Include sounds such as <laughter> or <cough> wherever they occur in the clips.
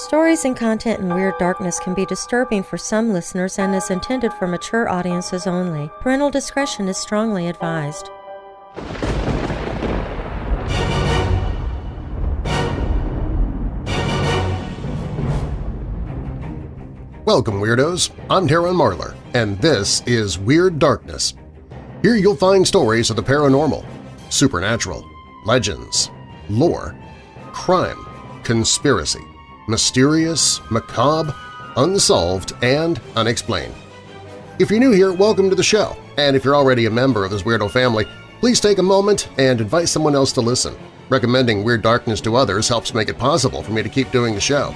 Stories and content in Weird Darkness can be disturbing for some listeners and is intended for mature audiences only. Parental discretion is strongly advised. Welcome, Weirdos! I'm Darren Marlar, and this is Weird Darkness. Here you'll find stories of the paranormal, supernatural, legends, lore, crime, conspiracy, mysterious, macabre, unsolved, and unexplained. If you're new here, welcome to the show, and if you're already a member of this weirdo family, please take a moment and invite someone else to listen. Recommending Weird Darkness to others helps make it possible for me to keep doing the show.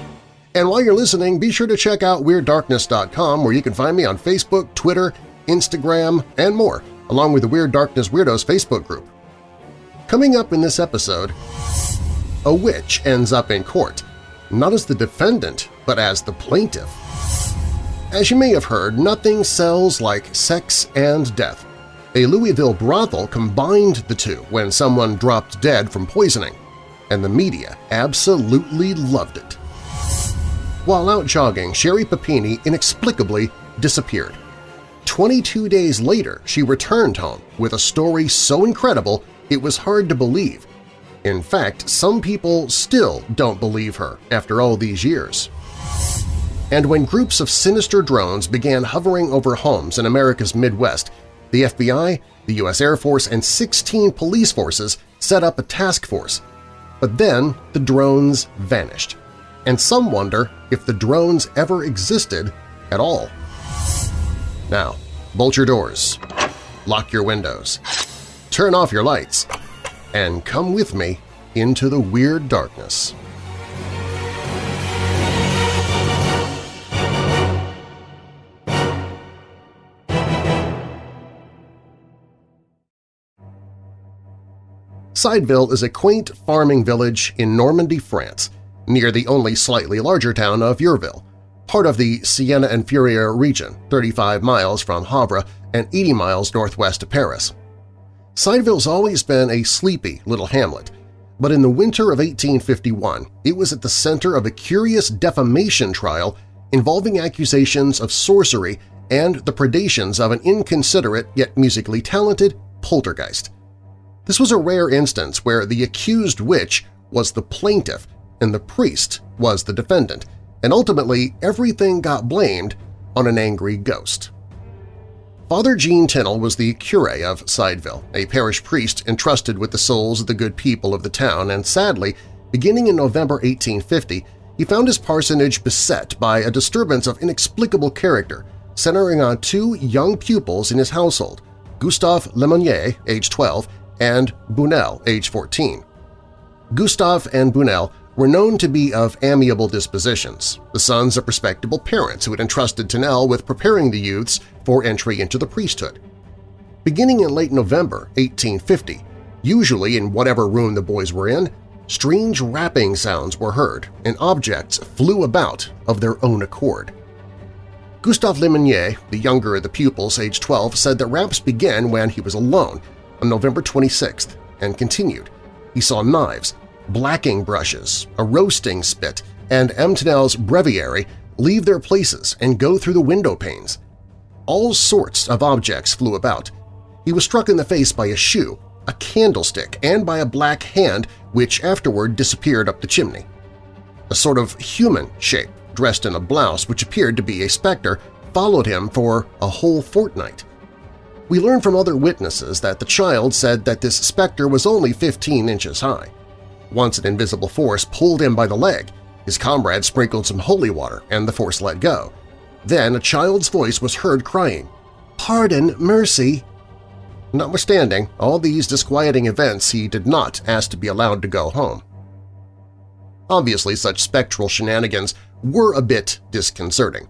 And while you're listening, be sure to check out WeirdDarkness.com where you can find me on Facebook, Twitter, Instagram, and more, along with the Weird Darkness Weirdos Facebook group. Coming up in this episode, a witch ends up in court, not as the defendant, but as the plaintiff. As you may have heard, nothing sells like sex and death. A Louisville brothel combined the two when someone dropped dead from poisoning, and the media absolutely loved it. While out jogging, Sherry Papini inexplicably disappeared. 22 days later, she returned home with a story so incredible it was hard to believe, in fact, some people still don't believe her after all these years. And when groups of sinister drones began hovering over homes in America's Midwest, the FBI, the U.S. Air Force, and 16 police forces set up a task force. But then the drones vanished, and some wonder if the drones ever existed at all. Now, bolt your doors, lock your windows, turn off your lights, and come with me into the weird darkness. Cideville is a quaint farming village in Normandy, France, near the only slightly larger town of Yerville, part of the Seine-Inférieure region, 35 miles from Havre and 80 miles northwest of Paris. Cideville's always been a sleepy little hamlet, but in the winter of 1851 it was at the center of a curious defamation trial involving accusations of sorcery and the predations of an inconsiderate yet musically talented poltergeist. This was a rare instance where the accused witch was the plaintiff and the priest was the defendant, and ultimately everything got blamed on an angry ghost. Father Jean Tinel was the curé of Cideville, a parish priest entrusted with the souls of the good people of the town, and sadly, beginning in November 1850, he found his parsonage beset by a disturbance of inexplicable character, centering on two young pupils in his household, Gustave Lemonnier, age 12, and Bunel, age 14. Gustave and Bunel were known to be of amiable dispositions, the sons of respectable parents who had entrusted Tinel with preparing the youths for entry into the priesthood. Beginning in late November 1850, usually in whatever room the boys were in, strange rapping sounds were heard and objects flew about of their own accord. Gustave Lemonnier, the younger of the pupils, age 12, said that raps began when he was alone on November 26th and continued. He saw knives, blacking brushes, a roasting spit, and M. Tinel's breviary leave their places and go through the window panes. All sorts of objects flew about. He was struck in the face by a shoe, a candlestick, and by a black hand which afterward disappeared up the chimney. A sort of human shape, dressed in a blouse which appeared to be a specter, followed him for a whole fortnight. We learn from other witnesses that the child said that this specter was only 15 inches high. Once an invisible force pulled him by the leg, his comrade sprinkled some holy water and the force let go. Then a child's voice was heard crying, "'Pardon, mercy!' Notwithstanding all these disquieting events, he did not ask to be allowed to go home. Obviously, such spectral shenanigans were a bit disconcerting,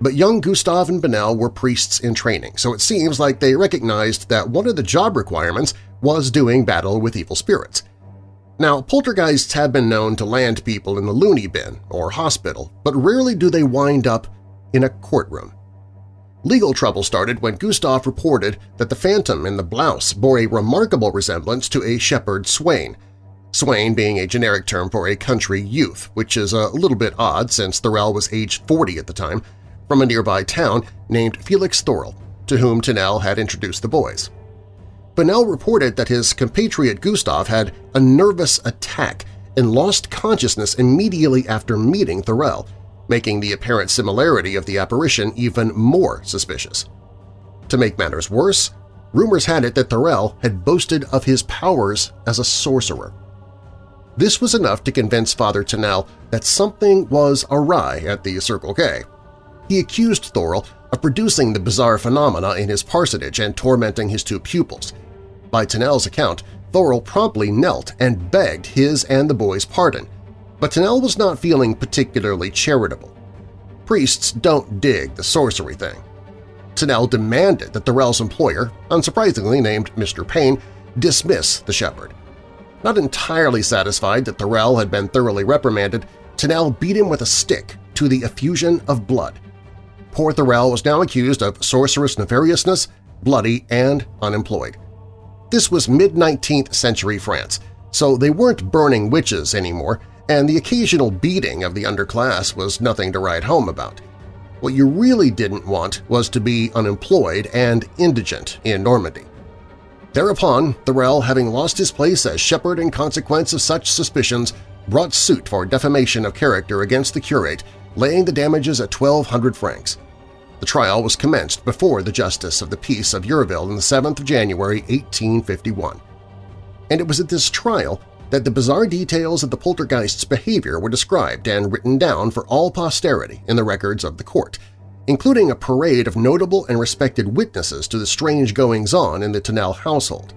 but young Gustav and Bunel were priests in training, so it seems like they recognized that one of the job requirements was doing battle with evil spirits. Now, poltergeists have been known to land people in the loony bin or hospital, but rarely do they wind up in a courtroom. Legal trouble started when Gustave reported that the phantom in the blouse bore a remarkable resemblance to a shepherd swain. Swain being a generic term for a country youth, which is a little bit odd since Thorel was age 40 at the time, from a nearby town named Felix Thorel, to whom Tunnell had introduced the boys. Bunel reported that his compatriot Gustav had a nervous attack and lost consciousness immediately after meeting Thorel, making the apparent similarity of the apparition even more suspicious. To make matters worse, rumors had it that Thorel had boasted of his powers as a sorcerer. This was enough to convince Father Tunnell that something was awry at the Circle K. He accused Thorel of producing the bizarre phenomena in his parsonage and tormenting his two pupils. By Tunnell's account, Thorel promptly knelt and begged his and the boys' pardon, but Tunnell was not feeling particularly charitable. Priests don't dig the sorcery thing. Tunnell demanded that Thorel's employer, unsurprisingly named Mr. Payne, dismiss the shepherd. Not entirely satisfied that Thorel had been thoroughly reprimanded, Tunnell beat him with a stick to the effusion of blood. Poor Thorel was now accused of sorcerous nefariousness, bloody, and unemployed. This was mid-19th century France, so they weren't burning witches anymore, and the occasional beating of the underclass was nothing to write home about. What you really didn't want was to be unemployed and indigent in Normandy. Thereupon, Thorel, having lost his place as shepherd in consequence of such suspicions, brought suit for defamation of character against the curate, laying the damages at 1,200 francs. The trial was commenced before the Justice of the Peace of Yerville on the 7th of January 1851. And it was at this trial that the bizarre details of the poltergeist's behavior were described and written down for all posterity in the records of the court – including a parade of notable and respected witnesses to the strange goings-on in the Tunnell household.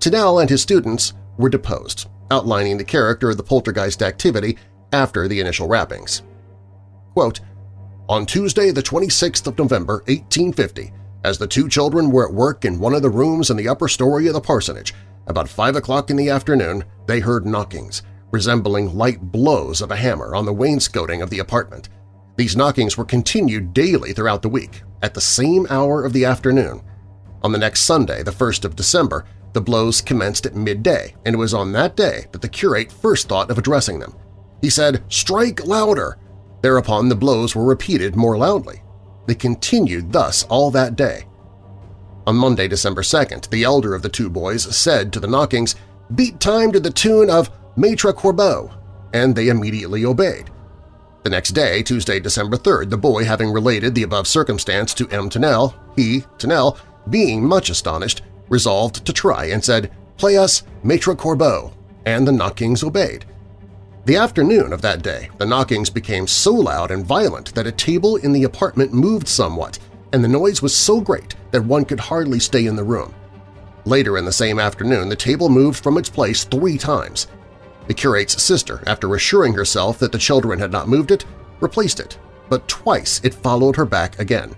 Tunnell and his students were deposed, outlining the character of the poltergeist activity after the initial rappings. Quote, On Tuesday, the 26th of November, 1850, as the two children were at work in one of the rooms in the upper story of the parsonage, about 5 o'clock in the afternoon, they heard knockings, resembling light blows of a hammer on the wainscoting of the apartment. These knockings were continued daily throughout the week, at the same hour of the afternoon. On the next Sunday, the 1st of December, the blows commenced at midday, and it was on that day that the curate first thought of addressing them. He said, "'Strike louder!' Thereupon the blows were repeated more loudly. They continued thus all that day. On Monday, December 2nd, the elder of the two boys said to the knockings, "'Beat time to the tune of Maitre Corbeau,' and they immediately obeyed. The next day, Tuesday, December 3rd, the boy having related the above circumstance to M. Tunnell, he, Tunnell, being much astonished, resolved to try and said, "'Play us Maitre Corbeau,' and the knockings obeyed. The afternoon of that day, the knockings became so loud and violent that a table in the apartment moved somewhat, and the noise was so great that one could hardly stay in the room. Later in the same afternoon, the table moved from its place three times, the curate's sister, after assuring herself that the children had not moved it, replaced it, but twice it followed her back again.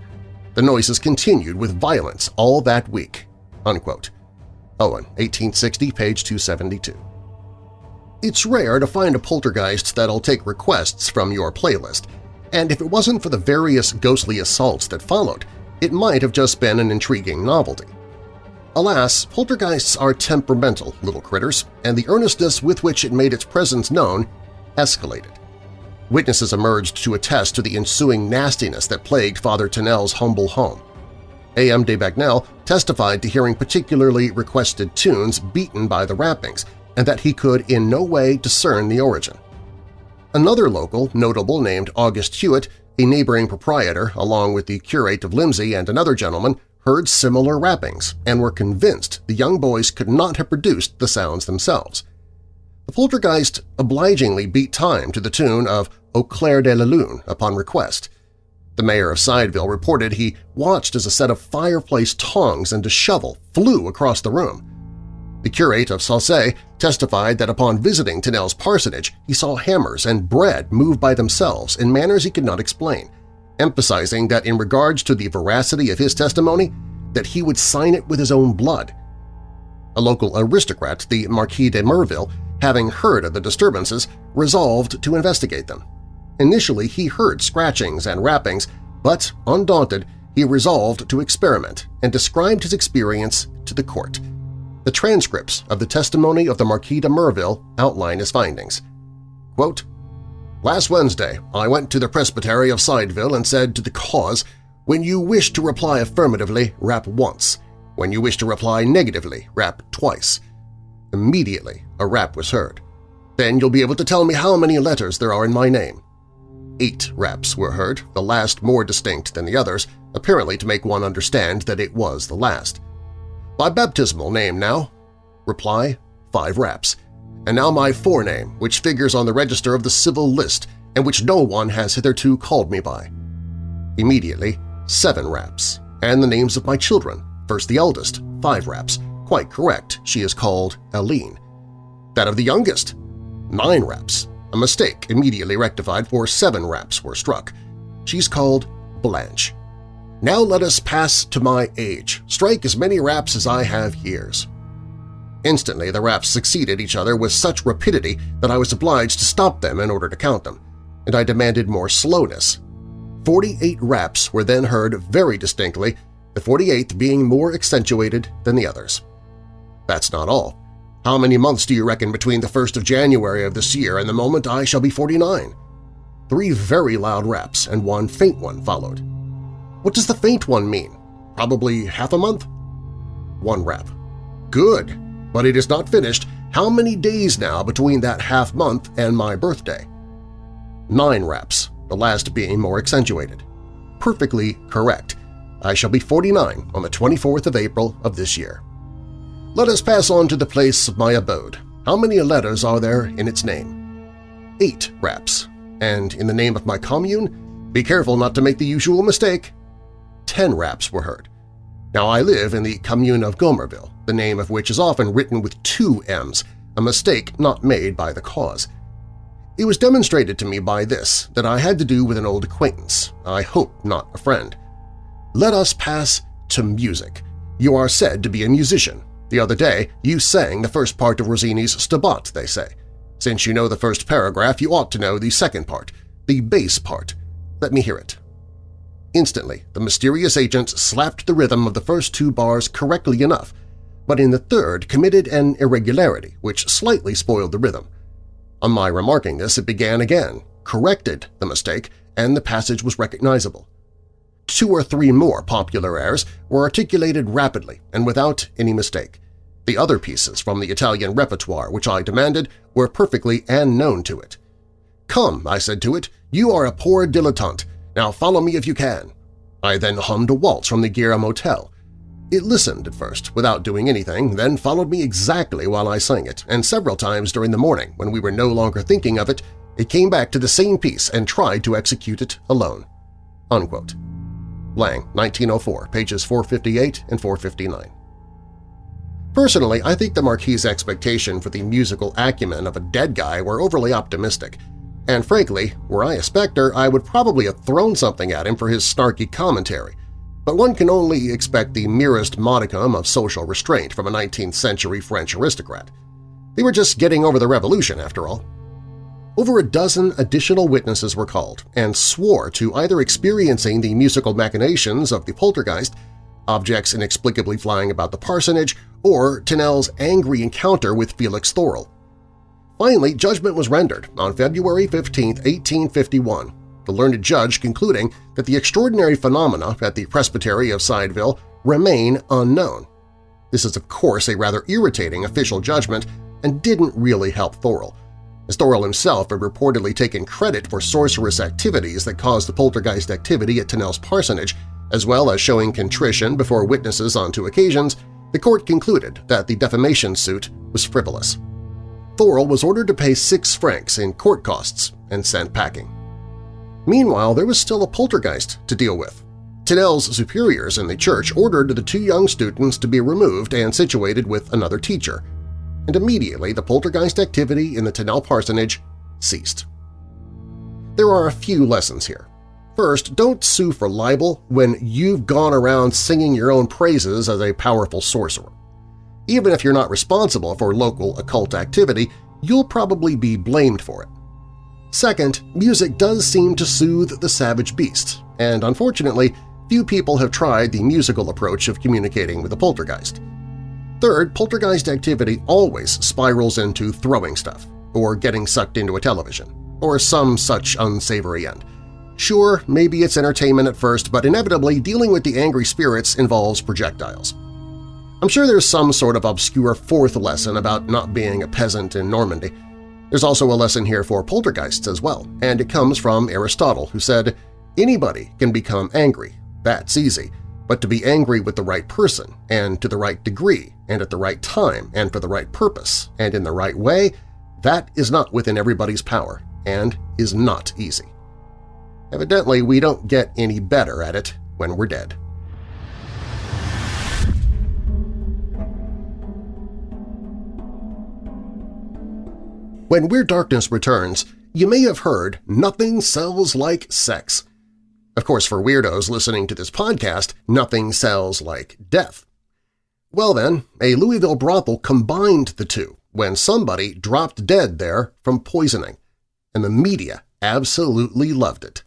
The noises continued with violence all that week." Unquote. Owen, 1860, page 272. It's rare to find a poltergeist that'll take requests from your playlist, and if it wasn't for the various ghostly assaults that followed, it might have just been an intriguing novelty. Alas, poltergeists are temperamental little critters, and the earnestness with which it made its presence known escalated. Witnesses emerged to attest to the ensuing nastiness that plagued Father Tunnell's humble home. A.M. de Bagnel testified to hearing particularly requested tunes beaten by the rappings and that he could in no way discern the origin. Another local notable named August Hewitt, a neighboring proprietor, along with the curate of Limsey and another gentleman, heard similar rappings and were convinced the young boys could not have produced the sounds themselves. The poltergeist obligingly beat time to the tune of Au clair de la lune upon request. The mayor of Cideville reported he watched as a set of fireplace tongs and a shovel flew across the room. The curate of Salcey testified that upon visiting Tunnell's parsonage he saw hammers and bread move by themselves in manners he could not explain, emphasizing that in regards to the veracity of his testimony, that he would sign it with his own blood. A local aristocrat, the Marquis de Mirville, having heard of the disturbances, resolved to investigate them. Initially, he heard scratchings and rappings, but, undaunted, he resolved to experiment and described his experience to the court. The transcripts of the testimony of the Marquis de Mirville outline his findings. Quote, Last Wednesday, I went to the Presbytery of Cideville and said to the cause, when you wish to reply affirmatively, rap once. When you wish to reply negatively, rap twice. Immediately, a rap was heard. Then you'll be able to tell me how many letters there are in my name. Eight raps were heard, the last more distinct than the others, apparently to make one understand that it was the last. My baptismal name now? Reply, five raps. And now my forename, which figures on the register of the civil list and which no one has hitherto called me by. Immediately, seven raps, and the names of my children, first the eldest, five raps, quite correct, she is called Aline. That of the youngest, nine raps, a mistake immediately rectified for seven raps were struck. She's called Blanche. Now let us pass to my age. Strike as many raps as I have years. Instantly the raps succeeded each other with such rapidity that I was obliged to stop them in order to count them, and I demanded more slowness. Forty-eight raps were then heard very distinctly, the forty-eighth being more accentuated than the others. That's not all. How many months do you reckon between the 1st of January of this year and the moment I shall be 49? Three very loud raps and one faint one followed. What does the faint one mean? Probably half a month? One rap. Good, but it is not finished. How many days now between that half month and my birthday? Nine raps, the last being more accentuated. Perfectly correct. I shall be 49 on the 24th of April of this year. Let us pass on to the place of my abode. How many letters are there in its name? Eight raps. And in the name of my commune? Be careful not to make the usual mistake ten raps were heard. Now I live in the commune of Gomerville, the name of which is often written with two M's, a mistake not made by the cause. It was demonstrated to me by this that I had to do with an old acquaintance, I hope not a friend. Let us pass to music. You are said to be a musician. The other day you sang the first part of Rossini's Stabat, they say. Since you know the first paragraph, you ought to know the second part, the bass part. Let me hear it. Instantly, the mysterious agent slapped the rhythm of the first two bars correctly enough, but in the third committed an irregularity which slightly spoiled the rhythm. On my remarking this, it began again, corrected the mistake, and the passage was recognizable. Two or three more popular airs were articulated rapidly and without any mistake. The other pieces from the Italian repertoire which I demanded were perfectly and known to it. "'Come,' I said to it, "'you are a poor dilettante. Now follow me if you can. I then hummed a waltz from the Gira Motel. It listened at first, without doing anything, then followed me exactly while I sang it, and several times during the morning, when we were no longer thinking of it, it came back to the same piece and tried to execute it alone." Unquote. Lang, 1904, pages 458 and 459. Personally, I think the Marquis' expectation for the musical acumen of a dead guy were overly optimistic, and frankly, were I a Spectre, I would probably have thrown something at him for his snarky commentary, but one can only expect the merest modicum of social restraint from a 19th-century French aristocrat. They were just getting over the revolution, after all. Over a dozen additional witnesses were called and swore to either experiencing the musical machinations of the poltergeist, objects inexplicably flying about the parsonage, or Tennel's angry encounter with Felix Thorel. Finally, judgment was rendered on February 15, 1851, the learned judge concluding that the extraordinary phenomena at the Presbytery of Cideville remain unknown. This is of course a rather irritating official judgment and didn't really help Thorel, as Thorel himself had reportedly taken credit for sorcerous activities that caused the poltergeist activity at Tennell's parsonage, as well as showing contrition before witnesses on two occasions, the court concluded that the defamation suit was frivolous. Thorel was ordered to pay six francs in court costs and sent packing. Meanwhile, there was still a poltergeist to deal with. Tennel's superiors in the church ordered the two young students to be removed and situated with another teacher, and immediately the poltergeist activity in the Tennel parsonage ceased. There are a few lessons here. First, don't sue for libel when you've gone around singing your own praises as a powerful sorcerer. Even if you're not responsible for local occult activity, you'll probably be blamed for it. Second, music does seem to soothe the savage beast, and unfortunately, few people have tried the musical approach of communicating with a poltergeist. Third, poltergeist activity always spirals into throwing stuff, or getting sucked into a television, or some such unsavory end. Sure, maybe it's entertainment at first, but inevitably dealing with the angry spirits involves projectiles. I'm sure there's some sort of obscure fourth lesson about not being a peasant in Normandy. There's also a lesson here for poltergeists as well, and it comes from Aristotle, who said, Anybody can become angry, that's easy, but to be angry with the right person, and to the right degree, and at the right time, and for the right purpose, and in the right way, that is not within everybody's power, and is not easy. Evidently, we don't get any better at it when we're dead. When Weird Darkness returns, you may have heard nothing sells like sex. Of course, for weirdos listening to this podcast, nothing sells like death. Well then, a Louisville brothel combined the two when somebody dropped dead there from poisoning, and the media absolutely loved it.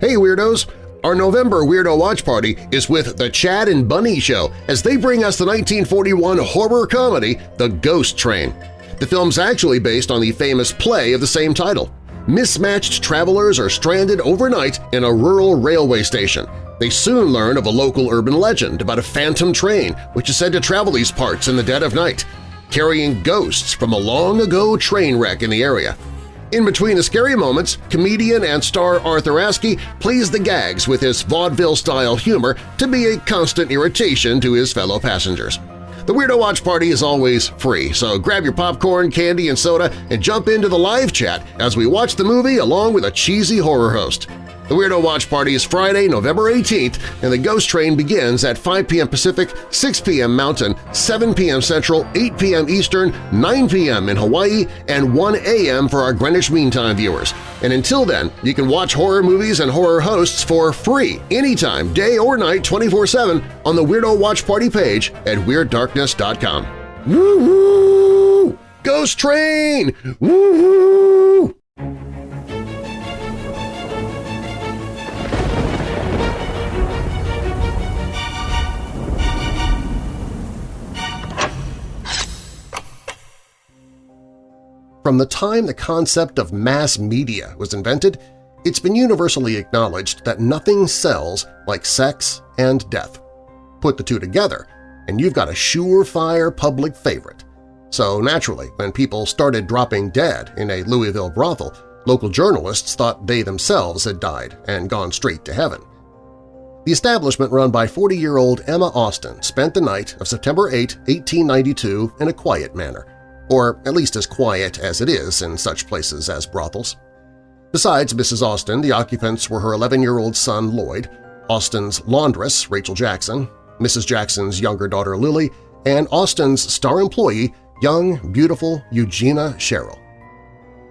Hey Weirdos! Our November Weirdo Watch Party is with The Chad and Bunny Show as they bring us the 1941 horror comedy The Ghost Train. The film's actually based on the famous play of the same title. Mismatched travelers are stranded overnight in a rural railway station. They soon learn of a local urban legend about a phantom train which is said to travel these parts in the dead of night, carrying ghosts from a long-ago train wreck in the area. In between the scary moments, comedian and star Arthur Askey plays the gags with his vaudeville-style humor to be a constant irritation to his fellow passengers. The Weirdo Watch Party is always free, so grab your popcorn, candy, and soda and jump into the live chat as we watch the movie along with a cheesy horror host. The Weirdo Watch Party is Friday, November 18th, and the Ghost Train begins at 5 p.m. Pacific, 6 p.m. Mountain, 7 p.m. Central, 8 p.m. Eastern, 9 p.m. in Hawaii, and 1 a.m. for our Greenwich Mean Time viewers. And until then, you can watch horror movies and horror hosts for free anytime, day or night, 24-7 on the Weirdo Watch Party page at WeirdDarkness.com. Woo-hoo! Ghost Train! Woo-hoo! From the time the concept of mass media was invented, it's been universally acknowledged that nothing sells like sex and death. Put the two together, and you've got a surefire public favorite. So naturally, when people started dropping dead in a Louisville brothel, local journalists thought they themselves had died and gone straight to heaven. The establishment run by 40-year-old Emma Austin spent the night of September 8, 1892 in a quiet manner or at least as quiet as it is in such places as brothels. Besides Mrs. Austin, the occupants were her 11-year-old son Lloyd, Austin's laundress Rachel Jackson, Mrs. Jackson's younger daughter Lily, and Austin's star employee, young, beautiful Eugenia Sherrill.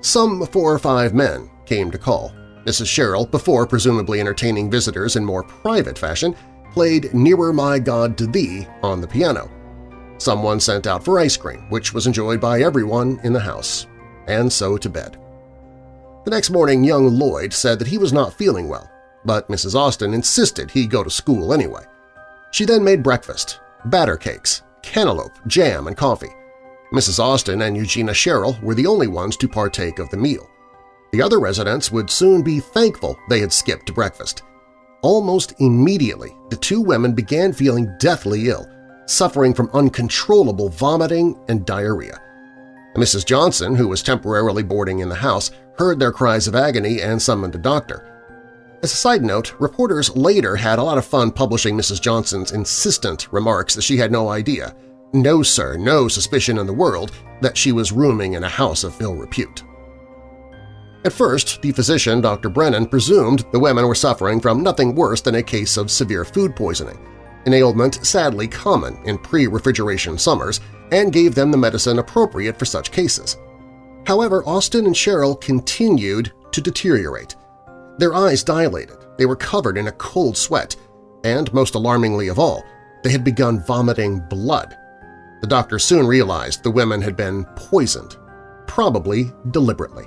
Some four or five men came to call. Mrs. Sherrill, before presumably entertaining visitors in more private fashion, played Nearer My God to Thee on the piano, Someone sent out for ice cream, which was enjoyed by everyone in the house, and so to bed. The next morning young Lloyd said that he was not feeling well, but Mrs. Austin insisted he go to school anyway. She then made breakfast, batter cakes, cantaloupe, jam, and coffee. Mrs. Austin and Eugenia Sherrill were the only ones to partake of the meal. The other residents would soon be thankful they had skipped breakfast. Almost immediately, the two women began feeling deathly ill, suffering from uncontrollable vomiting and diarrhea. Mrs. Johnson, who was temporarily boarding in the house, heard their cries of agony and summoned a doctor. As a side note, reporters later had a lot of fun publishing Mrs. Johnson's insistent remarks that she had no idea, no sir, no suspicion in the world that she was rooming in a house of ill repute. At first, the physician, Dr. Brennan, presumed the women were suffering from nothing worse than a case of severe food poisoning, an ailment sadly common in pre-refrigeration summers, and gave them the medicine appropriate for such cases. However, Austin and Sherrill continued to deteriorate. Their eyes dilated, they were covered in a cold sweat, and most alarmingly of all, they had begun vomiting blood, The doctor soon realized the women had been poisoned, probably deliberately.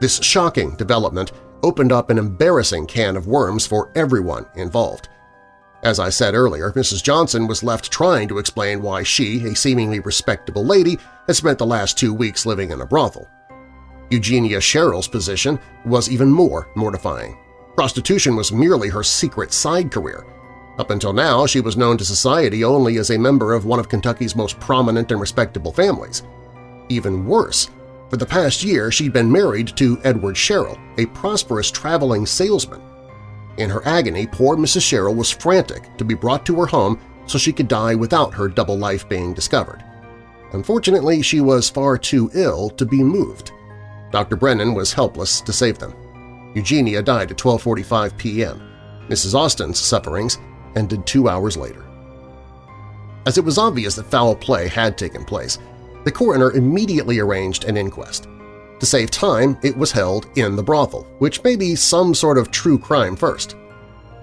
This shocking development opened up an embarrassing can of worms for everyone involved. As I said earlier, Mrs. Johnson was left trying to explain why she, a seemingly respectable lady, had spent the last two weeks living in a brothel. Eugenia Sherrill's position was even more mortifying. Prostitution was merely her secret side career. Up until now, she was known to society only as a member of one of Kentucky's most prominent and respectable families. Even worse, for the past year she'd been married to Edward Sherrill, a prosperous traveling salesman. In her agony, poor Mrs. Sherrill was frantic to be brought to her home so she could die without her double life being discovered. Unfortunately, she was far too ill to be moved. Dr. Brennan was helpless to save them. Eugenia died at 12.45 p.m. Mrs. Austin's sufferings ended two hours later. As it was obvious that foul play had taken place, the coroner immediately arranged an inquest. To save time, it was held in the brothel, which may be some sort of true crime first.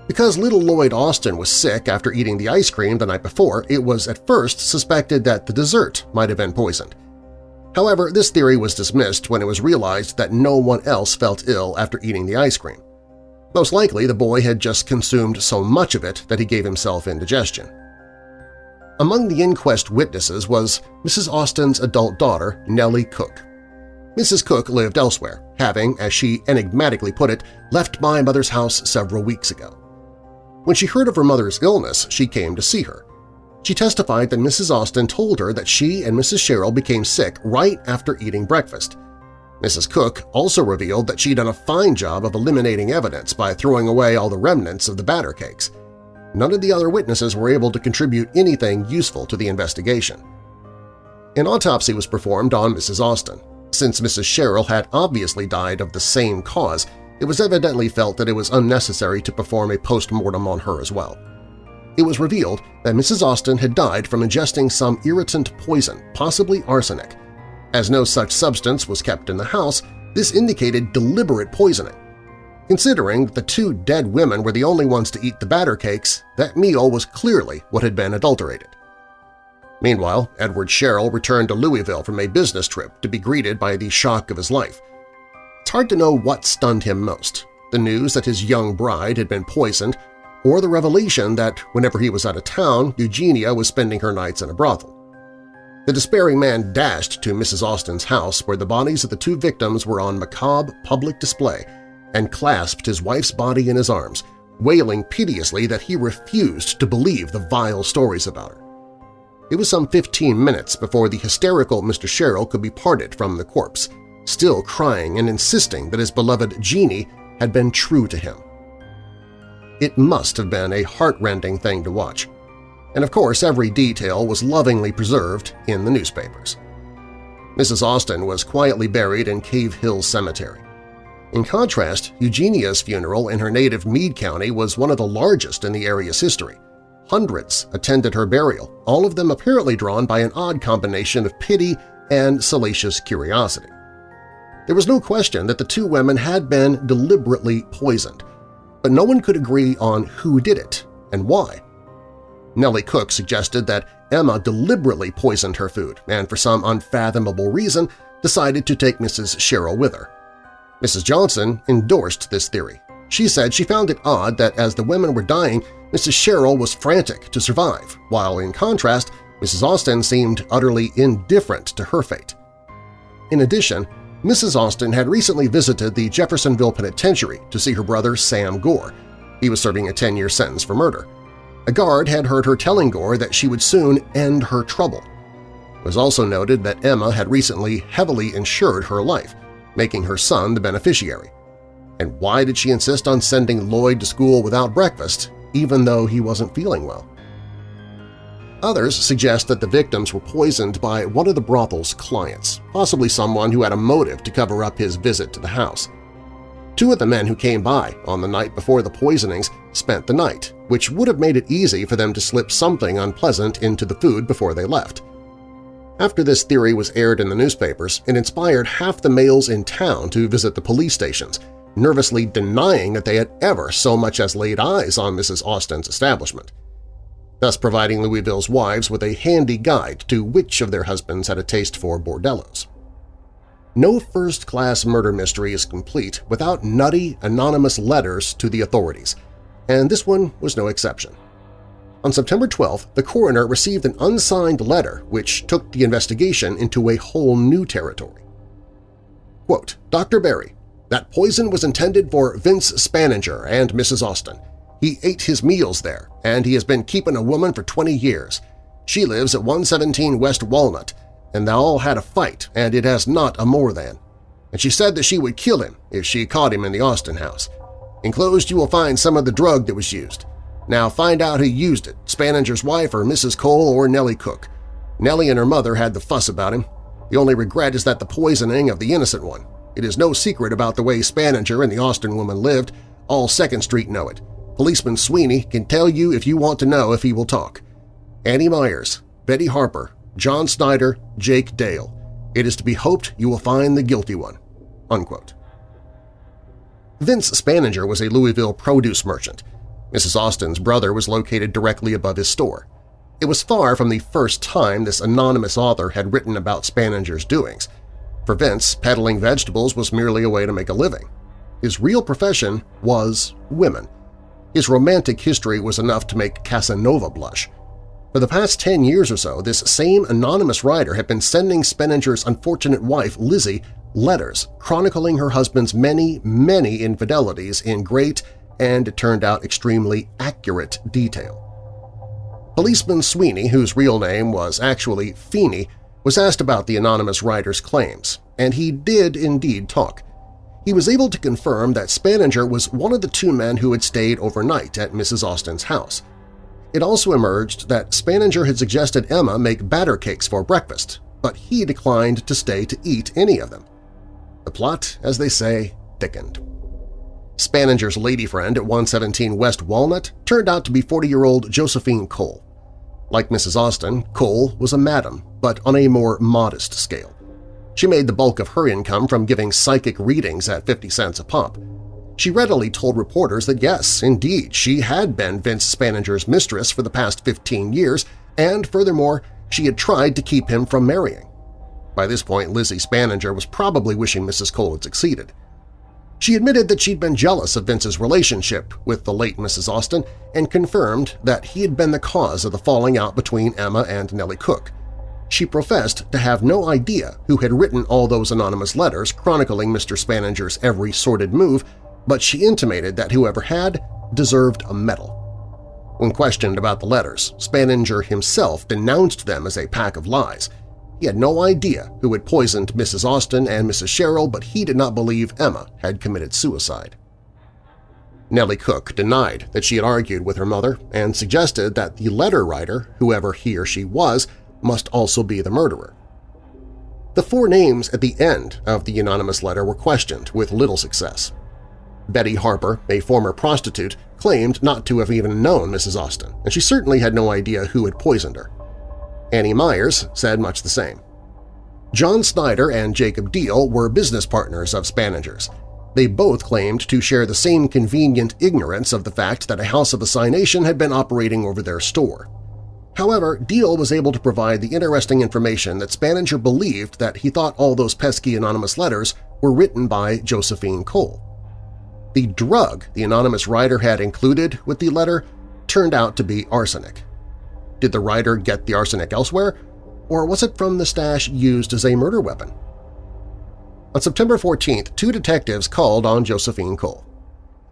Because little Lloyd Austin was sick after eating the ice cream the night before, it was at first suspected that the dessert might have been poisoned. However, this theory was dismissed when it was realized that no one else felt ill after eating the ice cream. Most likely, the boy had just consumed so much of it that he gave himself indigestion. Among the inquest witnesses was Mrs. Austin's adult daughter, Nellie Cook. Mrs. Cook lived elsewhere, having, as she enigmatically put it, left my mother's house several weeks ago. When she heard of her mother's illness, she came to see her. She testified that Mrs. Austin told her that she and Mrs. Sherrill became sick right after eating breakfast. Mrs. Cook also revealed that she'd done a fine job of eliminating evidence by throwing away all the remnants of the batter cakes. None of the other witnesses were able to contribute anything useful to the investigation. An autopsy was performed on Mrs. Austin. Since Mrs. Sherrill had obviously died of the same cause, it was evidently felt that it was unnecessary to perform a post-mortem on her as well it was revealed that Mrs. Austin had died from ingesting some irritant poison, possibly arsenic. As no such substance was kept in the house, this indicated deliberate poisoning. Considering that the two dead women were the only ones to eat the batter cakes, that meal was clearly what had been adulterated. Meanwhile, Edward Sherrill returned to Louisville from a business trip to be greeted by the shock of his life. It's hard to know what stunned him most – the news that his young bride had been poisoned or the revelation that whenever he was out of town, Eugenia was spending her nights in a brothel. The despairing man dashed to Mrs. Austin's house where the bodies of the two victims were on macabre public display and clasped his wife's body in his arms, wailing piteously that he refused to believe the vile stories about her. It was some 15 minutes before the hysterical Mr. Sherrill could be parted from the corpse, still crying and insisting that his beloved Jeannie had been true to him. It must have been a heart-rending thing to watch. And of course every detail was lovingly preserved in the newspapers. Mrs. Austin was quietly buried in Cave Hill Cemetery. In contrast, Eugenia's funeral in her native Meade County was one of the largest in the area's history. Hundreds attended her burial, all of them apparently drawn by an odd combination of pity and salacious curiosity. There was no question that the two women had been deliberately poisoned, but no one could agree on who did it and why. Nellie Cook suggested that Emma deliberately poisoned her food and for some unfathomable reason decided to take Mrs. Sherrill with her. Mrs. Johnson endorsed this theory. She said she found it odd that as the women were dying, Mrs. Sherrill was frantic to survive, while in contrast, Mrs. Austin seemed utterly indifferent to her fate. In addition, Mrs. Austin had recently visited the Jeffersonville Penitentiary to see her brother Sam Gore. He was serving a 10-year sentence for murder. A guard had heard her telling Gore that she would soon end her trouble. It was also noted that Emma had recently heavily insured her life, making her son the beneficiary. And why did she insist on sending Lloyd to school without breakfast, even though he wasn't feeling well? Others suggest that the victims were poisoned by one of the brothel's clients, possibly someone who had a motive to cover up his visit to the house. Two of the men who came by on the night before the poisonings spent the night, which would have made it easy for them to slip something unpleasant into the food before they left. After this theory was aired in the newspapers, it inspired half the males in town to visit the police stations, nervously denying that they had ever so much as laid eyes on Mrs. Austin's establishment. thus providing Louisville's wives with a handy guide to which of their husbands had a taste for bordellos. No first-class murder mystery is complete without nutty, anonymous letters to the authorities, and this one was no exception. On September 12th, the coroner received an unsigned letter which took the investigation into a whole new territory. Quote, Dr. Barry, that poison was intended for Vince Spaninger and Mrs. Austin. He ate his meals there, and he has been keeping a woman for 20 years. She lives at 117 West Walnut, and they all had a fight, and it has not a more than. And she said that she would kill him if she caught him in the Austin house. Enclosed you will find some of the drug that was used. Now find out who used it, Spaninger's wife or Mrs. Cole or Nellie Cook. Nellie and her mother had the fuss about him. The only regret is that the poisoning of the innocent one. It is no secret about the way Spaninger and the Austin woman lived. All 2nd Street know it. Policeman Sweeney can tell you if you want to know if he will talk. Annie Myers, Betty Harper, John Snyder, Jake Dale. It is to be hoped you will find the guilty one." Unquote. Vince Spaninger was a Louisville produce merchant. Mrs. Austin's brother was located directly above his store. It was far from the first time this anonymous author had written about Spaninger's doings. For Vince, peddling vegetables was merely a way to make a living. His real profession was women. His romantic history was enough to make Casanova blush. For the past 10 years or so, this same anonymous writer had been sending Spaninger's unfortunate wife, Lizzie, letters chronicling her husband's many, many infidelities in great and, it turned out, extremely accurate detail. Policeman Sweeney, whose real name was actually Feeney, was asked about the anonymous writer's claims, and he did indeed talk. He was able to confirm that Spaninger was one of the two men who had stayed overnight at Mrs. Austin's house. It also emerged that Spaninger had suggested Emma make batter cakes for breakfast, but he declined to stay to eat any of them. The plot, as they say, thickened. Spaninger's lady friend at 117 West Walnut turned out to be 40-year-old Josephine Cole. Like Mrs. Austin, Cole was a madam, but on a more modest scale. She made the bulk of her income from giving psychic readings at 50 cents a pop. She readily told reporters that yes, indeed, she had been Vince Spaninger's mistress for the past 15 years, and furthermore, she had tried to keep him from marrying. By this point, Lizzie Spaninger was probably wishing Mrs. Cole had succeeded. She admitted that she'd been jealous of Vince's relationship with the late Mrs. Austin and confirmed that he had been the cause of the falling out between Emma and Nellie Cook. She professed to have no idea who had written all those anonymous letters chronicling Mr. Spaninger's every sordid move but she intimated that whoever had deserved a medal. When questioned about the letters, Spaninger himself denounced them as a pack of lies. He had no idea who had poisoned Mrs. Austin and Mrs. Sherrill, but he did not believe Emma had committed suicide. Nellie Cook denied that she had argued with her mother and suggested that the letter writer, whoever he or she was, must also be the murderer. The four names at the end of the anonymous letter were questioned with little success. Betty Harper, a former prostitute, claimed not to have even known Mrs. Austin, and she certainly had no idea who had poisoned her. Annie Myers said much the same. John Snyder and Jacob Deal were business partners of Spaninger's. They both claimed to share the same convenient ignorance of the fact that a house of assignation had been operating over their store. However, Deal was able to provide the interesting information that Spaninger believed that he thought all those pesky anonymous letters were written by Josephine Cole. The drug the anonymous writer had included with the letter turned out to be arsenic. Did the writer get the arsenic elsewhere, or was it from the stash used as a murder weapon? On September 14th, two detectives called on Josephine Cole.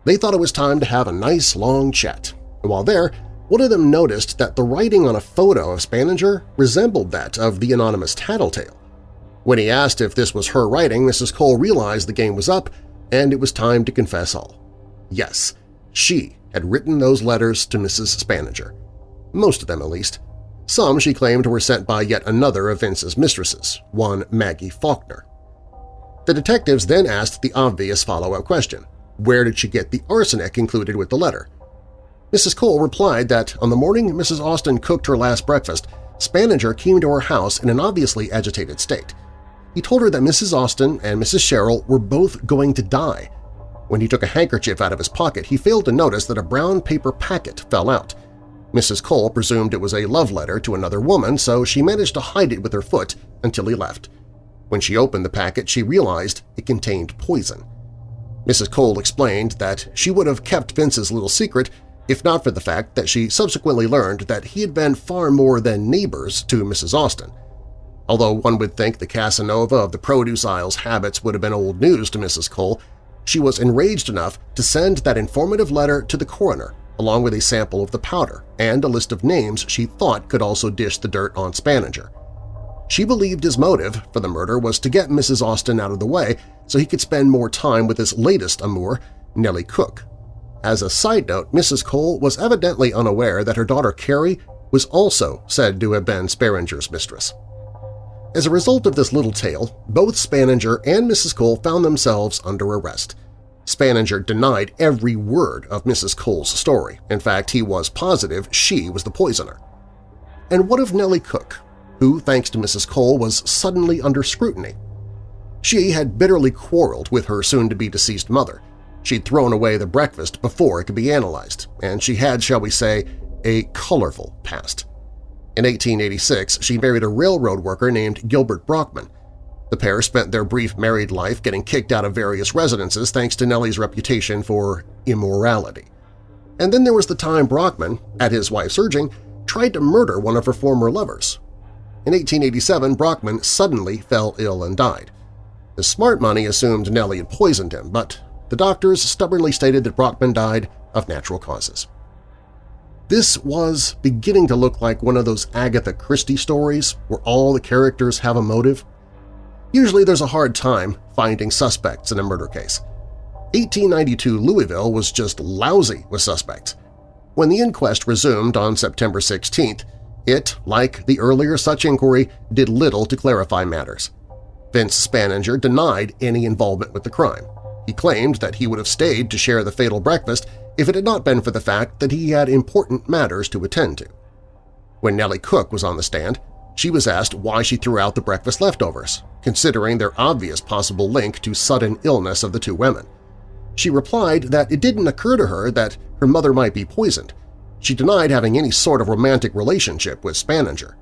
They thought it was time to have a nice long chat, and while there, one of them noticed that the writing on a photo of Spaninger resembled that of the anonymous tattletale. When he asked if this was her writing, Mrs. Cole realized the game was up and it was time to confess all. Yes, she had written those letters to Mrs. Spaninger. Most of them, at least. Some, she claimed, were sent by yet another of Vince's mistresses, one Maggie Faulkner. The detectives then asked the obvious follow-up question, where did she get the arsenic included with the letter? Mrs. Cole replied that on the morning Mrs. Austin cooked her last breakfast, Spaninger came to her house in an obviously agitated state. He told her that Mrs. Austin and Mrs. Sherrill were both going to die. When he took a handkerchief out of his pocket, he failed to notice that a brown paper packet fell out. Mrs. Cole presumed it was a love letter to another woman, so she managed to hide it with her foot until he left. When she opened the packet, she realized it contained poison. Mrs. Cole explained that she would have kept Vince's little secret if not for the fact that she subsequently learned that he had been far more than neighbors to Mrs. Austin. Although one would think the Casanova of the produce aisle's habits would have been old news to Mrs. Cole, she was enraged enough to send that informative letter to the coroner along with a sample of the powder and a list of names she thought could also dish the dirt on Spaninger. She believed his motive for the murder was to get Mrs. Austin out of the way so he could spend more time with his latest amour, Nellie Cook. As a side note, Mrs. Cole was evidently unaware that her daughter Carrie was also said to have been Spaninger's mistress. As a result of this little tale, both Spaninger and Mrs. Cole found themselves under arrest. Spaninger denied every word of Mrs. Cole's story. In fact, he was positive she was the poisoner. And what of Nellie Cook, who, thanks to Mrs. Cole, was suddenly under scrutiny? She had bitterly quarreled with her soon-to-be deceased mother. She'd thrown away the breakfast before it could be analyzed, and she had, shall we say, a colorful past. In 1886, she married a railroad worker named Gilbert Brockman. The pair spent their brief married life getting kicked out of various residences thanks to Nellie's reputation for immorality. And then there was the time Brockman, at his wife's urging, tried to murder one of her former lovers. In 1887, Brockman suddenly fell ill and died. The smart money assumed Nellie had poisoned him, but the doctors stubbornly stated that Brockman died of natural causes. This was beginning to look like one of those Agatha Christie stories where all the characters have a motive. Usually there's a hard time finding suspects in a murder case. 1892 Louisville was just lousy with suspects. When the inquest resumed on September 16th, it, like the earlier such inquiry, did little to clarify matters. Vince Spaninger denied any involvement with the crime. He claimed that he would have stayed to share the fatal breakfast if it had not been for the fact that he had important matters to attend to. When Nellie Cook was on the stand, she was asked why she threw out the breakfast leftovers, considering their obvious possible link to sudden illness of the two women. She replied that it didn't occur to her that her mother might be poisoned. She denied having any sort of romantic relationship with Spaninger.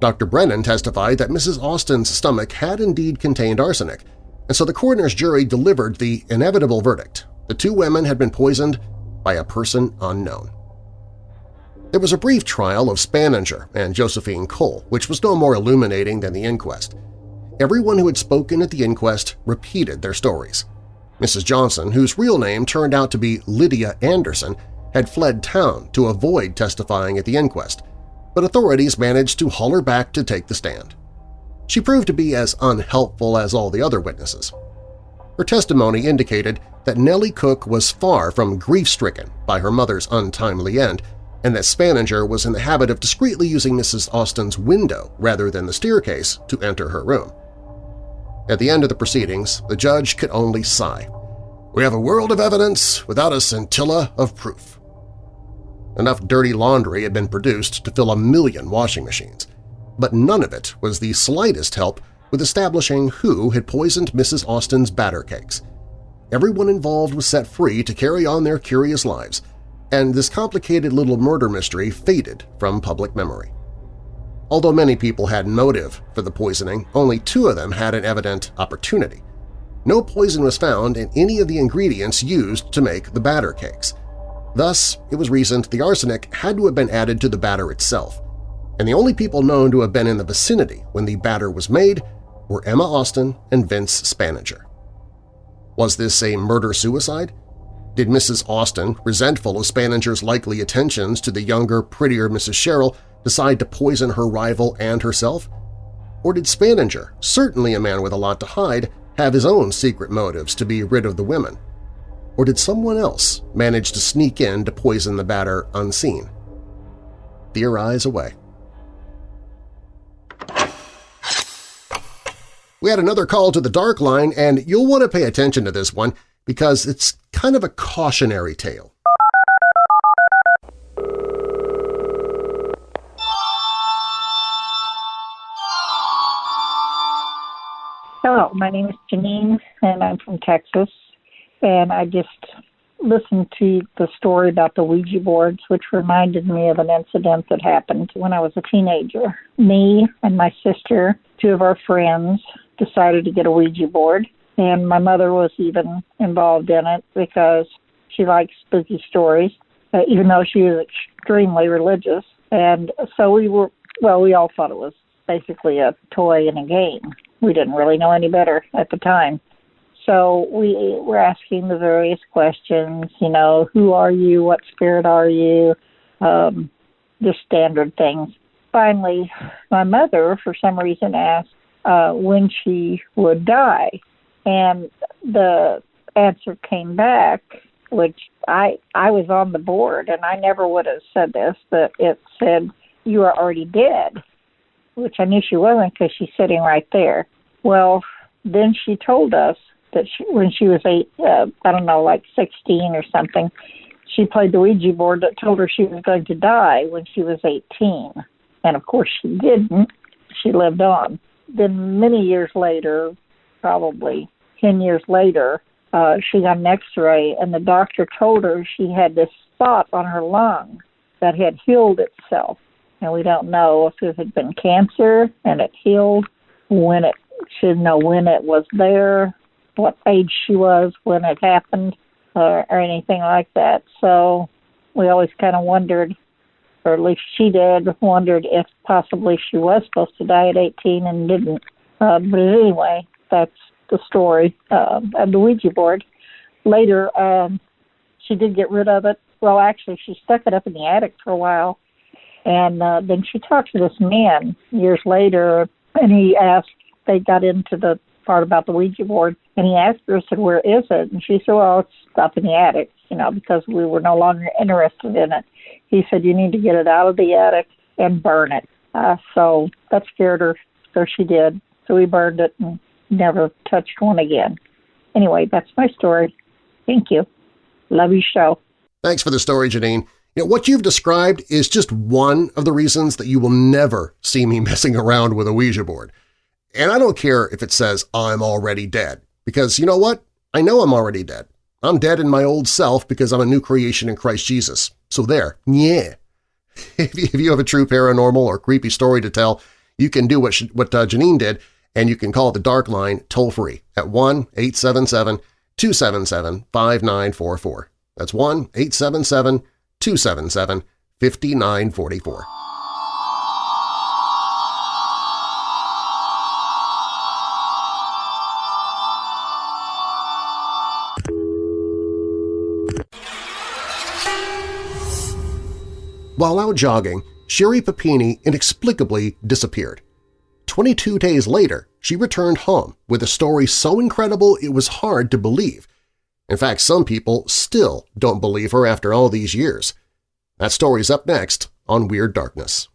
Dr. Brennan testified that Mrs. Austin's stomach had indeed contained arsenic, and so the coroner's jury delivered the inevitable verdict. The two women had been poisoned by a person unknown. There was a brief trial of Spaninger and Josephine Cole, which was no more illuminating than the inquest. Everyone who had spoken at the inquest repeated their stories. Mrs. Johnson, whose real name turned out to be Lydia Anderson, had fled town to avoid testifying at the inquest, but authorities managed to haul her back to take the stand. She proved to be as unhelpful as all the other witnesses. Her testimony indicated that Nellie Cook was far from grief-stricken by her mother's untimely end and that Spaninger was in the habit of discreetly using Mrs. Austin's window rather than the staircase to enter her room. At the end of the proceedings, the judge could only sigh. We have a world of evidence without a scintilla of proof. Enough dirty laundry had been produced to fill a million washing machines, but none of it was the slightest help with establishing who had poisoned Mrs. Austin's batter cakes. Everyone involved was set free to carry on their curious lives, and this complicated little murder mystery faded from public memory. Although many people had motive for the poisoning, only two of them had an evident opportunity. No poison was found in any of the ingredients used to make the batter cakes. Thus, it was reasoned the arsenic had to have been added to the batter itself, and the only people known to have been in the vicinity when the batter was made were Emma Austin and Vince Spaninger. Was this a murder-suicide? Did Mrs. Austin, resentful of Spaninger's likely attentions to the younger, prettier Mrs. Sherrill, decide to poison her rival and herself? Or did Spaninger, certainly a man with a lot to hide, have his own secret motives to be rid of the women? Or did someone else manage to sneak in to poison the batter unseen? Theorize away. We had another call to the Dark Line, and you'll want to pay attention to this one because it's kind of a cautionary tale. Hello, my name is Janine, and I'm from Texas. And I just listened to the story about the Ouija boards, which reminded me of an incident that happened when I was a teenager. Me and my sister, two of our friends, decided to get a Ouija board, and my mother was even involved in it because she likes spooky stories, uh, even though she was extremely religious. And so we were, well, we all thought it was basically a toy and a game. We didn't really know any better at the time. So we were asking the various questions, you know, who are you? What spirit are you? Um, the standard things. Finally, my mother, for some reason, asked uh, when she would die. And the answer came back, which I I was on the board, and I never would have said this, but it said you are already dead, which I knew she wasn't because she's sitting right there. Well, then she told us that she, when she was eight, uh, I don't know, like 16 or something, she played the Ouija board that told her she was going to die when she was 18. And of course she didn't. She lived on. Then many years later, probably 10 years later, uh, she got an x-ray and the doctor told her she had this spot on her lung that had healed itself. And we don't know if it had been cancer and it healed, when it should know when it was there, what age she was when it happened or, or anything like that. So we always kind of wondered, or at least she did, wondered if possibly she was supposed to die at 18 and didn't. Uh, but anyway, that's the story uh, of the Ouija board. Later, um, she did get rid of it. Well, actually, she stuck it up in the attic for a while. And uh, then she talked to this man years later, and he asked, they got into the part about the Ouija board, and he asked her, said, Where is it? And she said, Well, it's up in the attic, you know, because we were no longer interested in it. He said, You need to get it out of the attic and burn it. Uh, so that scared her, so she did. So we burned it and never touched one again. Anyway, that's my story. Thank you. Love your show. Thanks for the story, Janine. You know, what you've described is just one of the reasons that you will never see me <laughs> messing around with a Ouija board. And I don't care if it says I'm already dead, because you know what? I know I'm already dead. I'm dead in my old self because I'm a new creation in Christ Jesus. So there, yeah. <laughs> If you have a true paranormal or creepy story to tell, you can do what, what uh, Janine did, and you can call the Dark Line toll-free at 1-877-277-5944. That's 1-877-277-5944. While out jogging, Sherri Papini inexplicably disappeared. 22 days later, she returned home with a story so incredible it was hard to believe. In fact, some people still don't believe her after all these years. That story's up next on Weird Darkness.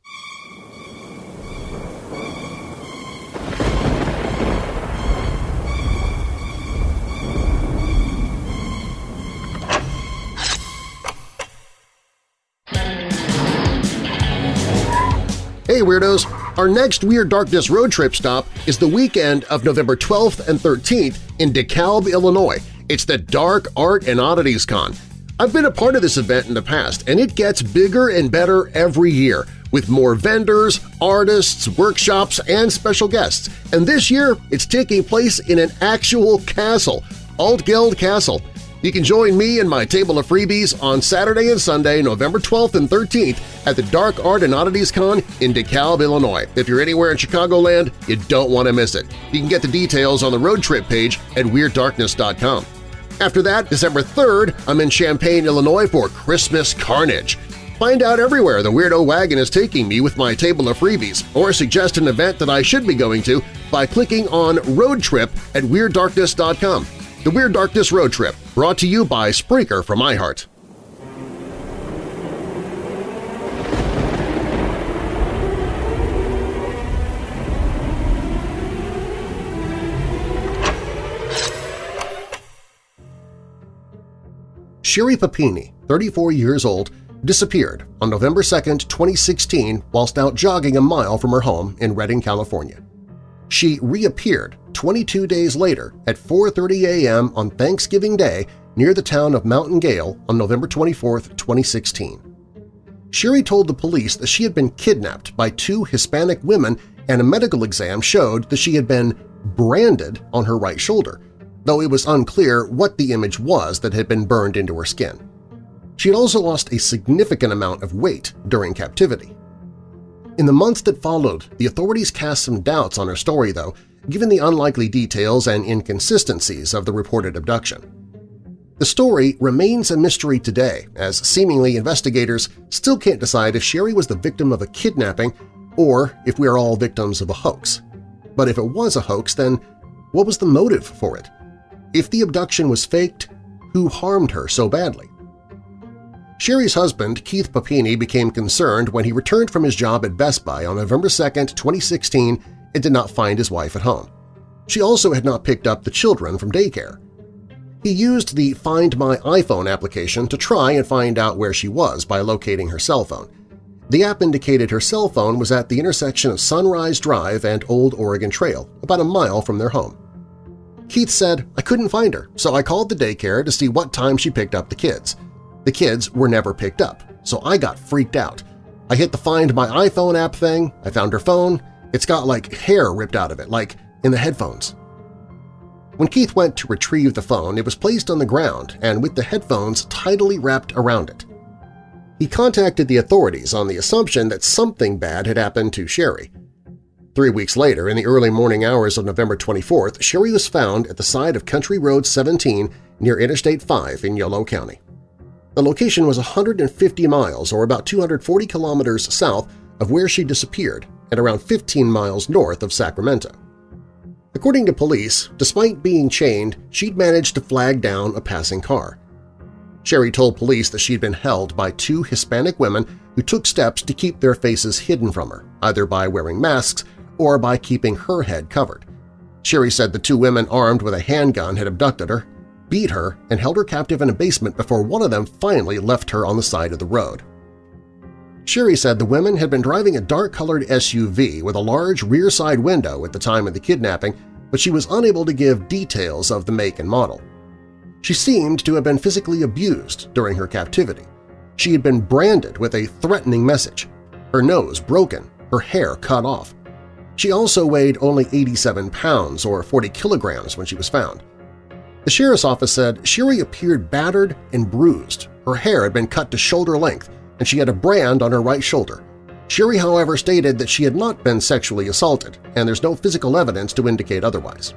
Hey Weirdos! Our next Weird Darkness road trip stop is the weekend of November 12th and 13th in DeKalb, Illinois. It's the Dark Art and Oddities Con. I've been a part of this event in the past, and it gets bigger and better every year, with more vendors, artists, workshops, and special guests. And this year, it's taking place in an actual castle, Altgeld Castle. You can join me and my table of freebies on Saturday and Sunday, November 12th and 13th at the Dark Art and Oddities Con in DeKalb, Illinois. If you're anywhere in Chicagoland, you don't want to miss it. You can get the details on the road trip page at WeirdDarkness.com. After that, December 3rd, I'm in Champaign, Illinois for Christmas Carnage. Find out everywhere the Weirdo Wagon is taking me with my table of freebies, or suggest an event that I should be going to by clicking on Road Trip at WeirdDarkness.com. The Weird Darkness Road Trip, brought to you by Spreaker from iHeart. Sherri Papini, 34 years old, disappeared on November 2, 2016 whilst out jogging a mile from her home in Redding, California. She reappeared 22 days later at 4.30 a.m. on Thanksgiving Day near the town of Mountain Gale on November 24, 2016. Sherri told the police that she had been kidnapped by two Hispanic women and a medical exam showed that she had been branded on her right shoulder, though it was unclear what the image was that had been burned into her skin. She had also lost a significant amount of weight during captivity. In the months that followed, the authorities cast some doubts on her story, though, given the unlikely details and inconsistencies of the reported abduction. The story remains a mystery today, as seemingly investigators still can't decide if Sherri was the victim of a kidnapping or if we are all victims of a hoax. But if it was a hoax, then what was the motive for it? If the abduction was faked, who harmed her so badly? Sherri's husband, Keith Papini, became concerned when he returned from his job at Best Buy on November 2, 2016 and did not find his wife at home. She also had not picked up the children from daycare. He used the Find My iPhone application to try and find out where she was by locating her cell phone. The app indicated her cell phone was at the intersection of Sunrise Drive and Old Oregon Trail, about a mile from their home. Keith said, I couldn't find her, so I called the daycare to see what time she picked up the kids. The kids were never picked up, so I got freaked out. I hit the Find My iPhone app thing, I found her phone, it's got like hair ripped out of it, like in the headphones. When Keith went to retrieve the phone, it was placed on the ground and with the headphones tidily wrapped around it. He contacted the authorities on the assumption that something bad had happened to Sherri. Three weeks later, in the early morning hours of November 24th, Sherri was found at the side of Country Road 17 near Interstate 5 in Yolo County. The location was 150 miles or about 240 kilometers south of where she disappeared and around 15 miles north of Sacramento. According to police, despite being chained, she'd managed to flag down a passing car. Sherri told police that she'd been held by two Hispanic women who took steps to keep their faces hidden from her, either by wearing masks or by keeping her head covered. Sherri said the two women armed with a handgun had abducted her beat her, and held her captive in a basement before one of them finally left her on the side of the road. Sherri said the women had been driving a dark-colored SUV with a large rear side window at the time of the kidnapping, but she was unable to give details of the make and model. She seemed to have been physically abused during her captivity. She had been branded with a threatening message, her nose broken, her hair cut off. She also weighed only 87 pounds or 40 kilograms when she was found. The sheriff's office said Sherri appeared battered and bruised. Her hair had been cut to shoulder length, and she had a brand on her right shoulder. Sherri, however, stated that she had not been sexually assaulted, and there's no physical evidence to indicate otherwise.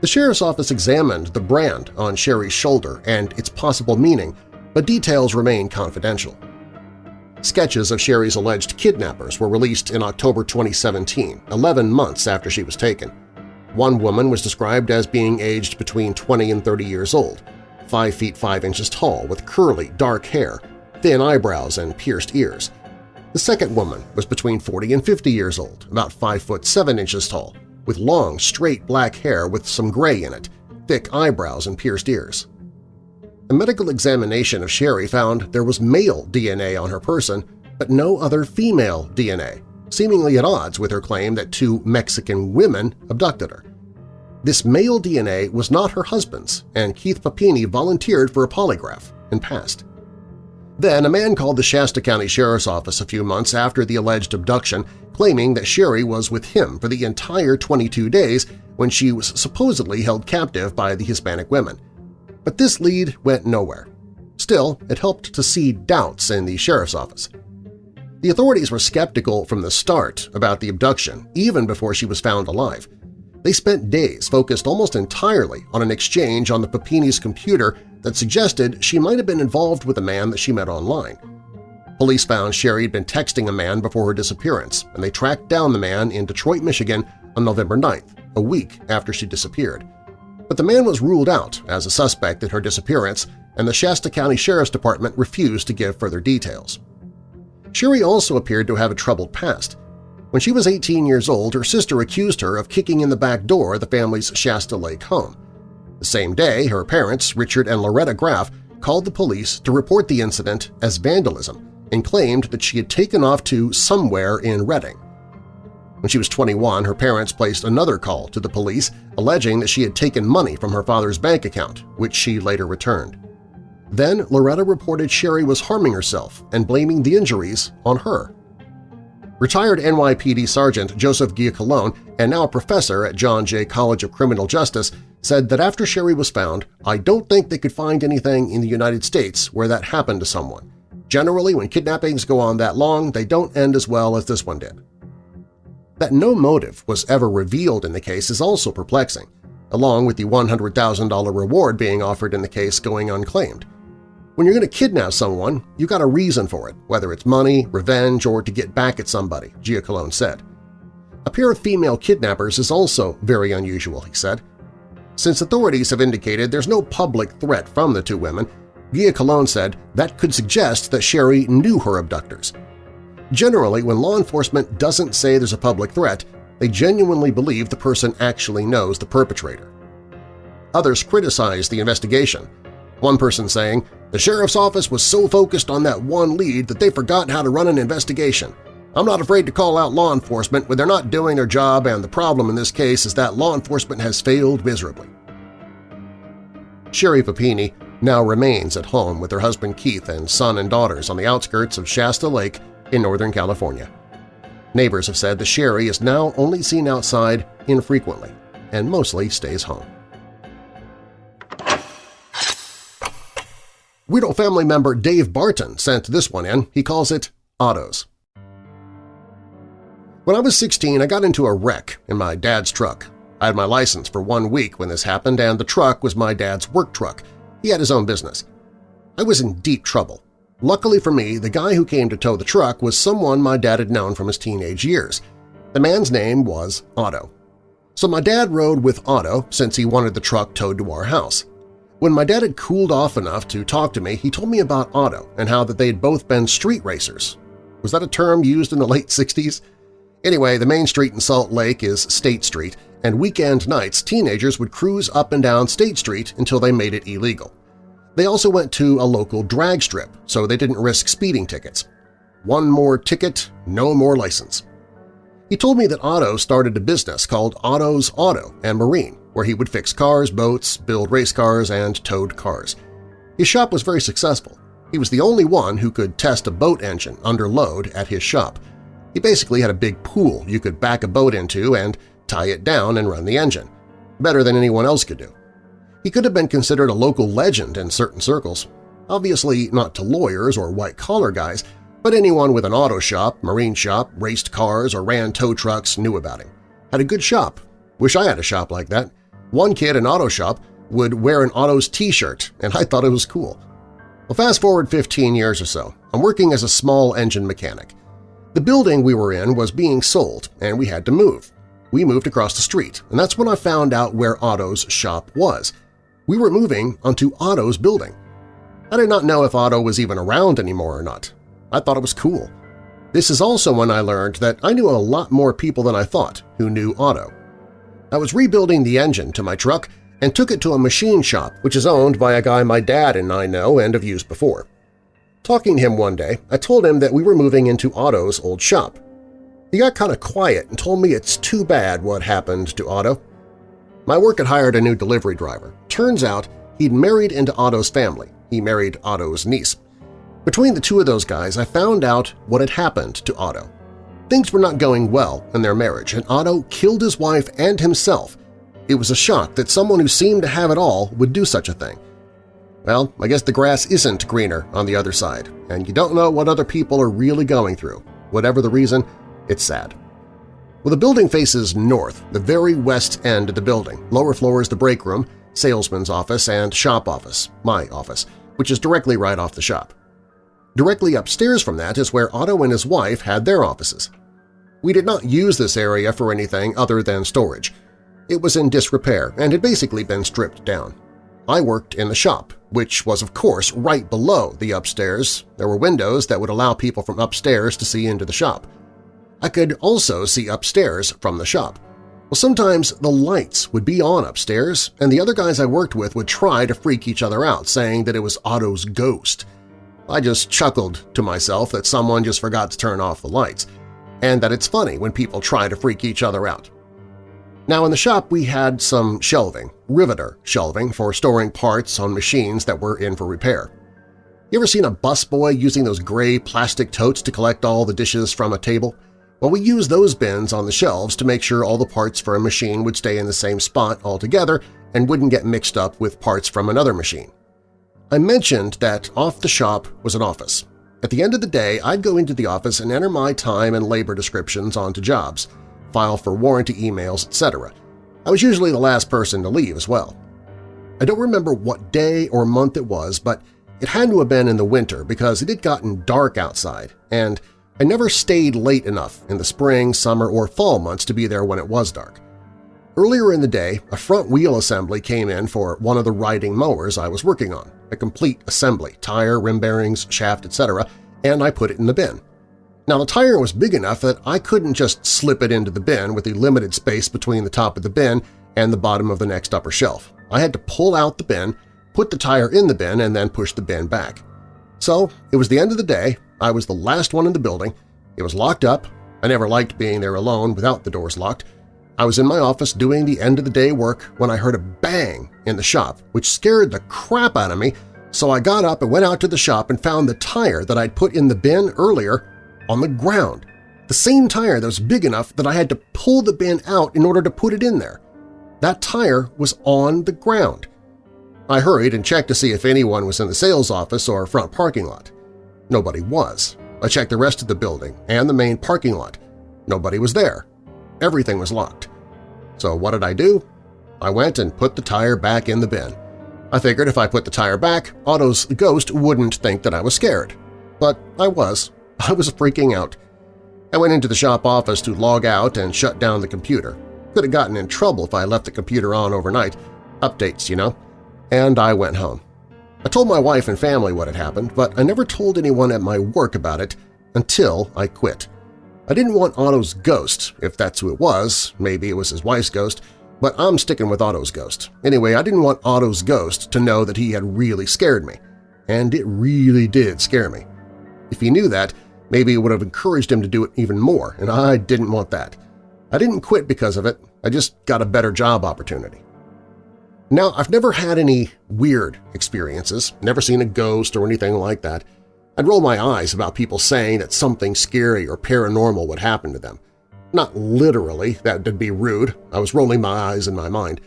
The sheriff's office examined the brand on Sherri's shoulder and its possible meaning, but details remain confidential. Sketches of Sherri's alleged kidnappers were released in October 2017, 11 months after she was taken. One woman was described as being aged between 20 and 30 years old, 5 feet 5 inches tall with curly, dark hair, thin eyebrows, and pierced ears. The second woman was between 40 and 50 years old, about 5 foot 7 inches tall, with long, straight black hair with some gray in it, thick eyebrows and pierced ears. A medical examination of Sherri found there was male DNA on her person, but no other female DNA seemingly at odds with her claim that two Mexican women abducted her. This male DNA was not her husband's, and Keith Papini volunteered for a polygraph and passed. Then a man called the Shasta County Sheriff's Office a few months after the alleged abduction, claiming that Sherri was with him for the entire 22 days when she was supposedly held captive by the Hispanic women. But this lead went nowhere. Still, it helped to seed doubts in the sheriff's office. The authorities were skeptical from the start about the abduction, even before she was found alive. They spent days focused almost entirely on an exchange on the Papini's computer that suggested she might have been involved with a man that she met online. Police found Sherri had been texting a man before her disappearance, and they tracked down the man in Detroit, Michigan on November 9th, a week after she disappeared. But the man was ruled out as a suspect in her disappearance, and the Shasta County Sheriff's Department refused to give further details. Sherri also appeared to have a troubled past. When she was 18 years old, her sister accused her of kicking in the back door of the family's Shasta Lake home. The same day, her parents, Richard and Loretta Graff, called the police to report the incident as vandalism and claimed that she had taken off to somewhere in Redding. When she was 21, her parents placed another call to the police alleging that she had taken money from her father's bank account, which she later returned. Then Loretta reported Sherri was harming herself and blaming the injuries on her. Retired NYPD Sergeant Joseph Giacalone and now a professor at John Jay College of Criminal Justice said that after Sherri was found, I don't think they could find anything in the United States where that happened to someone. Generally, when kidnappings go on that long, they don't end as well as this one did. That no motive was ever revealed in the case is also perplexing, along with the $100,000 reward being offered in the case going unclaimed. When you're going to kidnap someone, you got a reason for it, whether it's money, revenge, or to get back at somebody, Giacalone said. A pair of female kidnappers is also very unusual, he said. Since authorities have indicated there's no public threat from the two women, Giacalone said that could suggest that Sherri knew her abductors. Generally, when law enforcement doesn't say there's a public threat, they genuinely believe the person actually knows the perpetrator. Others criticized the investigation, one person saying, the sheriff's office was so focused on that one lead that they forgot how to run an investigation. I'm not afraid to call out law enforcement when they're not doing their job and the problem in this case is that law enforcement has failed miserably. Sherri Papini now remains at home with her husband Keith and son and daughters on the outskirts of Shasta Lake in Northern California. Neighbors have said the Sherri is now only seen outside infrequently and mostly stays home. Weirdo family member Dave Barton sent this one in. He calls it Otto's. When I was 16, I got into a wreck in my dad's truck. I had my license for one week when this happened, and the truck was my dad's work truck. He had his own business. I was in deep trouble. Luckily for me, the guy who came to tow the truck was someone my dad had known from his teenage years. The man's name was Otto. So my dad rode with Otto since he wanted the truck towed to our house. When my dad had cooled off enough to talk to me, he told me about Otto and how that they had both been street racers. Was that a term used in the late 60s? Anyway, the main street in Salt Lake is State Street, and weekend nights teenagers would cruise up and down State Street until they made it illegal. They also went to a local drag strip, so they didn't risk speeding tickets. One more ticket, no more license. He told me that Otto started a business called Otto's Auto and Marine, where he would fix cars, boats, build race cars, and towed cars. His shop was very successful. He was the only one who could test a boat engine under load at his shop. He basically had a big pool you could back a boat into and tie it down and run the engine, better than anyone else could do. He could have been considered a local legend in certain circles, obviously not to lawyers or white-collar guys, but anyone with an auto shop, marine shop, raced cars, or ran tow trucks knew about him. Had a good shop. Wish I had a shop like that. One kid in auto shop would wear an Otto's t-shirt, and I thought it was cool. Well, fast forward 15 years or so. I'm working as a small engine mechanic. The building we were in was being sold, and we had to move. We moved across the street, and that's when I found out where Otto's shop was. We were moving onto Otto's building. I did not know if Otto was even around anymore or not. I thought it was cool. This is also when I learned that I knew a lot more people than I thought who knew Otto. I was rebuilding the engine to my truck and took it to a machine shop which is owned by a guy my dad and I know and have used before. Talking to him one day, I told him that we were moving into Otto's old shop. He got kind of quiet and told me it's too bad what happened to Otto. My work had hired a new delivery driver. Turns out he'd married into Otto's family. He married Otto's niece. Between the two of those guys, I found out what had happened to Otto. Things were not going well in their marriage, and Otto killed his wife and himself. It was a shock that someone who seemed to have it all would do such a thing. Well, I guess the grass isn't greener on the other side, and you don't know what other people are really going through. Whatever the reason, it's sad. Well, the building faces north, the very west end of the building. Lower floor is the break room, salesman's office, and shop office, my office, which is directly right off the shop. Directly upstairs from that is where Otto and his wife had their offices. We did not use this area for anything other than storage. It was in disrepair and had basically been stripped down. I worked in the shop, which was of course right below the upstairs. There were windows that would allow people from upstairs to see into the shop. I could also see upstairs from the shop. Well, sometimes the lights would be on upstairs, and the other guys I worked with would try to freak each other out, saying that it was Otto's ghost. I just chuckled to myself that someone just forgot to turn off the lights. and that it's funny when people try to freak each other out. Now in the shop we had some shelving, riveter shelving for storing parts on machines that were in for repair. You ever seen a busboy using those gray plastic totes to collect all the dishes from a table? Well, we used those bins on the shelves to make sure all the parts for a machine would stay in the same spot altogether and wouldn't get mixed up with parts from another machine. I mentioned that off the shop was an office. At the end of the day, I'd go into the office and enter my time and labor descriptions onto jobs, file for warranty emails, etc. I was usually the last person to leave as well. I don't remember what day or month it was, but it had to have been in the winter because it had gotten dark outside, and I never stayed late enough in the spring, summer, or fall months to be there when it was dark. Earlier in the day, a front wheel assembly came in for one of the riding mowers I was working on, a complete assembly, tire, rim bearings, shaft, etc., and I put it in the bin. Now the tire was big enough that I couldn't just slip it into the bin with the limited space between the top of the bin and the bottom of the next upper shelf. I had to pull out the bin, put the tire in the bin, and then push the bin back. So it was the end of the day, I was the last one in the building, it was locked up, I never liked being there alone without the doors locked, I was in my office doing the end-of-the-day work when I heard a bang in the shop, which scared the crap out of me, so I got up and went out to the shop and found the tire that I'd put in the bin earlier on the ground. The same tire that was big enough that I had to pull the bin out in order to put it in there. That tire was on the ground. I hurried and checked to see if anyone was in the sales office or front parking lot. Nobody was. I checked the rest of the building and the main parking lot. Nobody was there. Everything was locked. So what did I do? I went and put the tire back in the bin. I figured if I put the tire back, Otto's ghost wouldn't think that I was scared. But I was. <laughs> I was freaking out. I went into the shop office to log out and shut down the computer. Could have gotten in trouble if I left the computer on overnight. Updates, you know. And I went home. I told my wife and family what had happened, but I never told anyone at my work about it until I quit. I didn't want Otto's ghost, if that's who it was, maybe it was his wife's ghost, but I'm sticking with Otto's ghost. Anyway, I didn't want Otto's ghost to know that he had really scared me. And it really did scare me. If he knew that, maybe it would have encouraged him to do it even more, and I didn't want that. I didn't quit because of it, I just got a better job opportunity. Now, I've never had any weird experiences, never seen a ghost or anything like that, I'd roll my eyes about people saying that something scary or paranormal would happen to them. Not literally, that would be rude. I was rolling my eyes in my mind.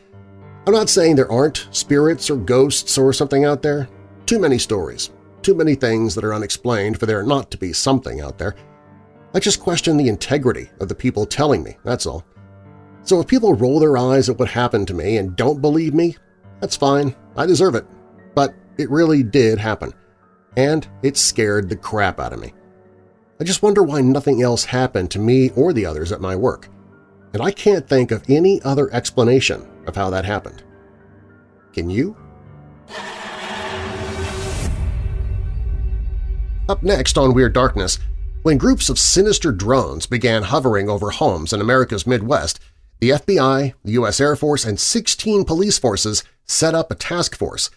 I'm not saying there aren't spirits or ghosts or something out there. Too many stories, too many things that are unexplained for there not to be something out there. I just question the integrity of the people telling me, that's all. So if people roll their eyes at what happened to me and don't believe me, that's fine, I deserve it. But it really did happen and it scared the crap out of me. I just wonder why nothing else happened to me or the others at my work, and I can't think of any other explanation of how that happened. Can you? Up next on Weird Darkness, when groups of sinister drones began hovering over homes in America's Midwest, the FBI, the U.S. Air Force, and 16 police forces set up a task force,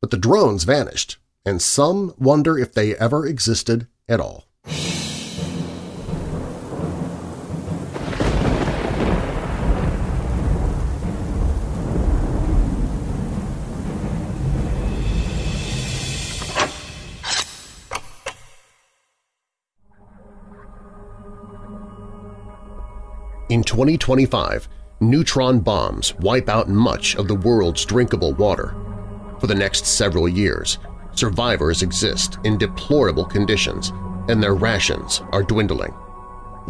but the drones vanished and some wonder if they ever existed at all. In 2025, neutron bombs wipe out much of the world's drinkable water. For the next several years, survivors exist in deplorable conditions and their rations are dwindling.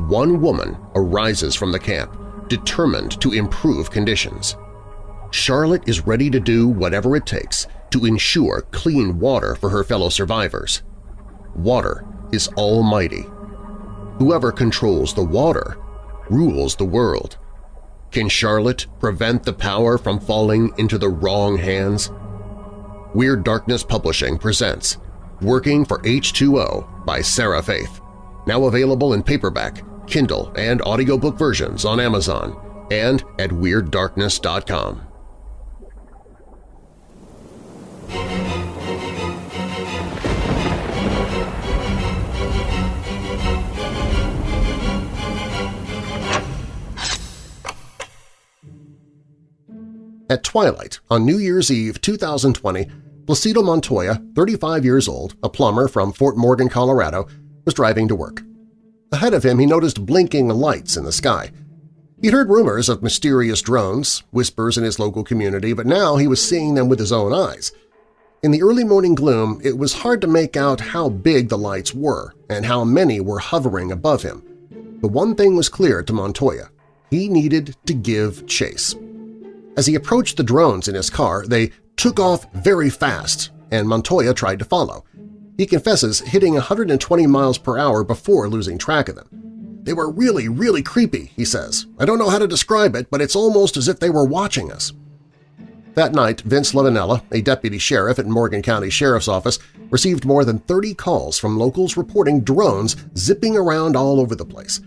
One woman arises from the camp, determined to improve conditions. Charlotte is ready to do whatever it takes to ensure clean water for her fellow survivors. Water is almighty. Whoever controls the water rules the world. Can Charlotte prevent the power from falling into the wrong hands? Weird Darkness Publishing presents Working for H2O by Sarah Faith, now available in paperback, Kindle, and audiobook versions on Amazon and at WeirdDarkness.com. At twilight on New Year's Eve 2020, Placido Montoya, 35 years old, a plumber from Fort Morgan, Colorado, was driving to work. Ahead of him he noticed blinking lights in the sky. He'd heard rumors of mysterious drones, whispers in his local community, but now he was seeing them with his own eyes. In the early morning gloom, it was hard to make out how big the lights were and how many were hovering above him. But one thing was clear to Montoya. He needed to give chase. As he approached the drones in his car, they took off very fast, and Montoya tried to follow. He confesses hitting 120 miles per hour before losing track of them. They were really, really creepy, he says. I don't know how to describe it, but it's almost as if they were watching us. That night, Vince Lavanella, a deputy sheriff at Morgan County Sheriff's Office, received more than 30 calls from locals reporting drones zipping around all over the place.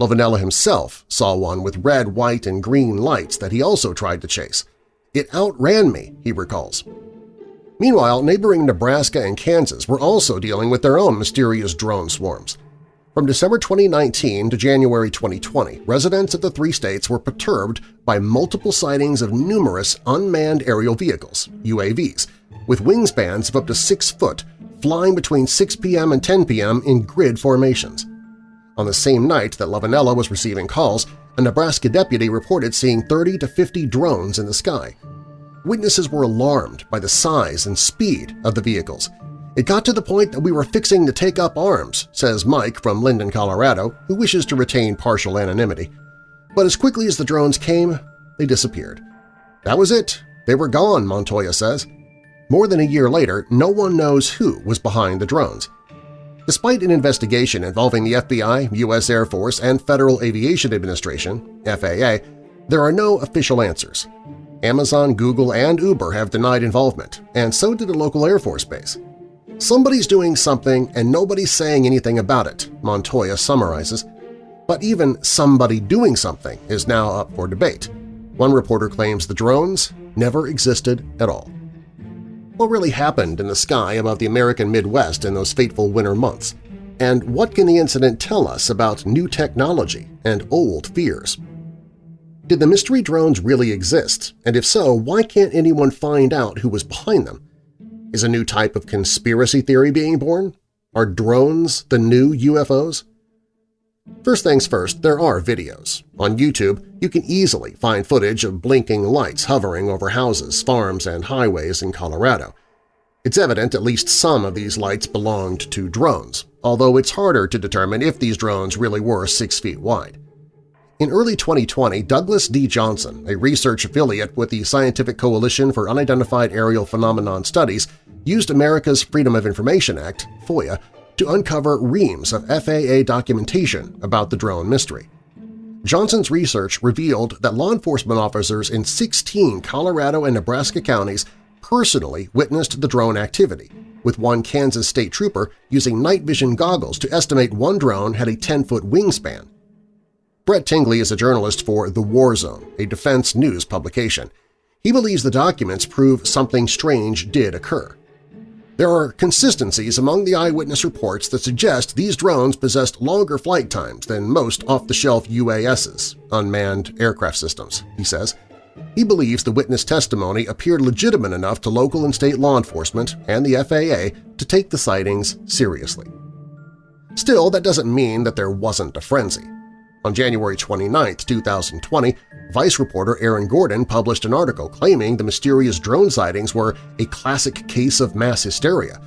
Lavanella himself saw one with red, white, and green lights that he also tried to chase. It outran me, he recalls. Meanwhile, neighboring Nebraska and Kansas were also dealing with their own mysterious drone swarms. From December 2019 to January 2020, residents of the three states were perturbed by multiple sightings of numerous unmanned aerial vehicles, UAVs, with wingspans of up to 6 foot, flying between 6 p.m. and 10 p.m. in grid formations. On the same night that Lavanella was receiving calls, a Nebraska deputy reported seeing 30 to 50 drones in the sky. Witnesses were alarmed by the size and speed of the vehicles, it got to the point that we were fixing to take up arms, says Mike from Linden, Colorado, who wishes to retain partial anonymity. But as quickly as the drones came, they disappeared. That was it. They were gone, Montoya says. More than a year later, no one knows who was behind the drones. Despite an investigation involving the FBI, U.S. Air Force, and Federal Aviation Administration FAA, there are no official answers. Amazon, Google, and Uber have denied involvement, and so did a local Air Force base. Somebody's doing something and nobody's saying anything about it, Montoya summarizes. But even somebody doing something is now up for debate. One reporter claims the drones never existed at all. What really happened in the sky above the American Midwest in those fateful winter months? And what can the incident tell us about new technology and old fears? Did the mystery drones really exist, and if so, why can't anyone find out who was behind them? Is a new type of conspiracy theory being born? Are drones the new UFOs? First things first, there are videos. On YouTube, you can easily find footage of blinking lights hovering over houses, farms, and highways in Colorado. It's evident at least some of these lights belonged to drones, although it's harder to determine if these drones really were six feet wide. In early 2020, Douglas D. Johnson, a research affiliate with the Scientific Coalition for Unidentified Aerial Phenomenon Studies, used America's Freedom of Information Act FOIA, to uncover reams of FAA documentation about the drone mystery. Johnson's research revealed that law enforcement officers in 16 Colorado and Nebraska counties personally witnessed the drone activity, with one Kansas state trooper using night vision goggles to estimate one drone had a 10-foot wingspan. Brett Tingley is a journalist for The War Zone, a defense news publication. He believes the documents prove something strange did occur. There are consistencies among the eyewitness reports that suggest these drones possessed longer flight times than most off-the-shelf UASs, unmanned aircraft systems, he says. He believes the witness testimony appeared legitimate enough to local and state law enforcement and the FAA to take the sightings seriously. Still, that doesn't mean that there wasn't a frenzy. On January 29, 2020, Vice reporter Aaron Gordon published an article claiming the mysterious drone sightings were a classic case of mass hysteria.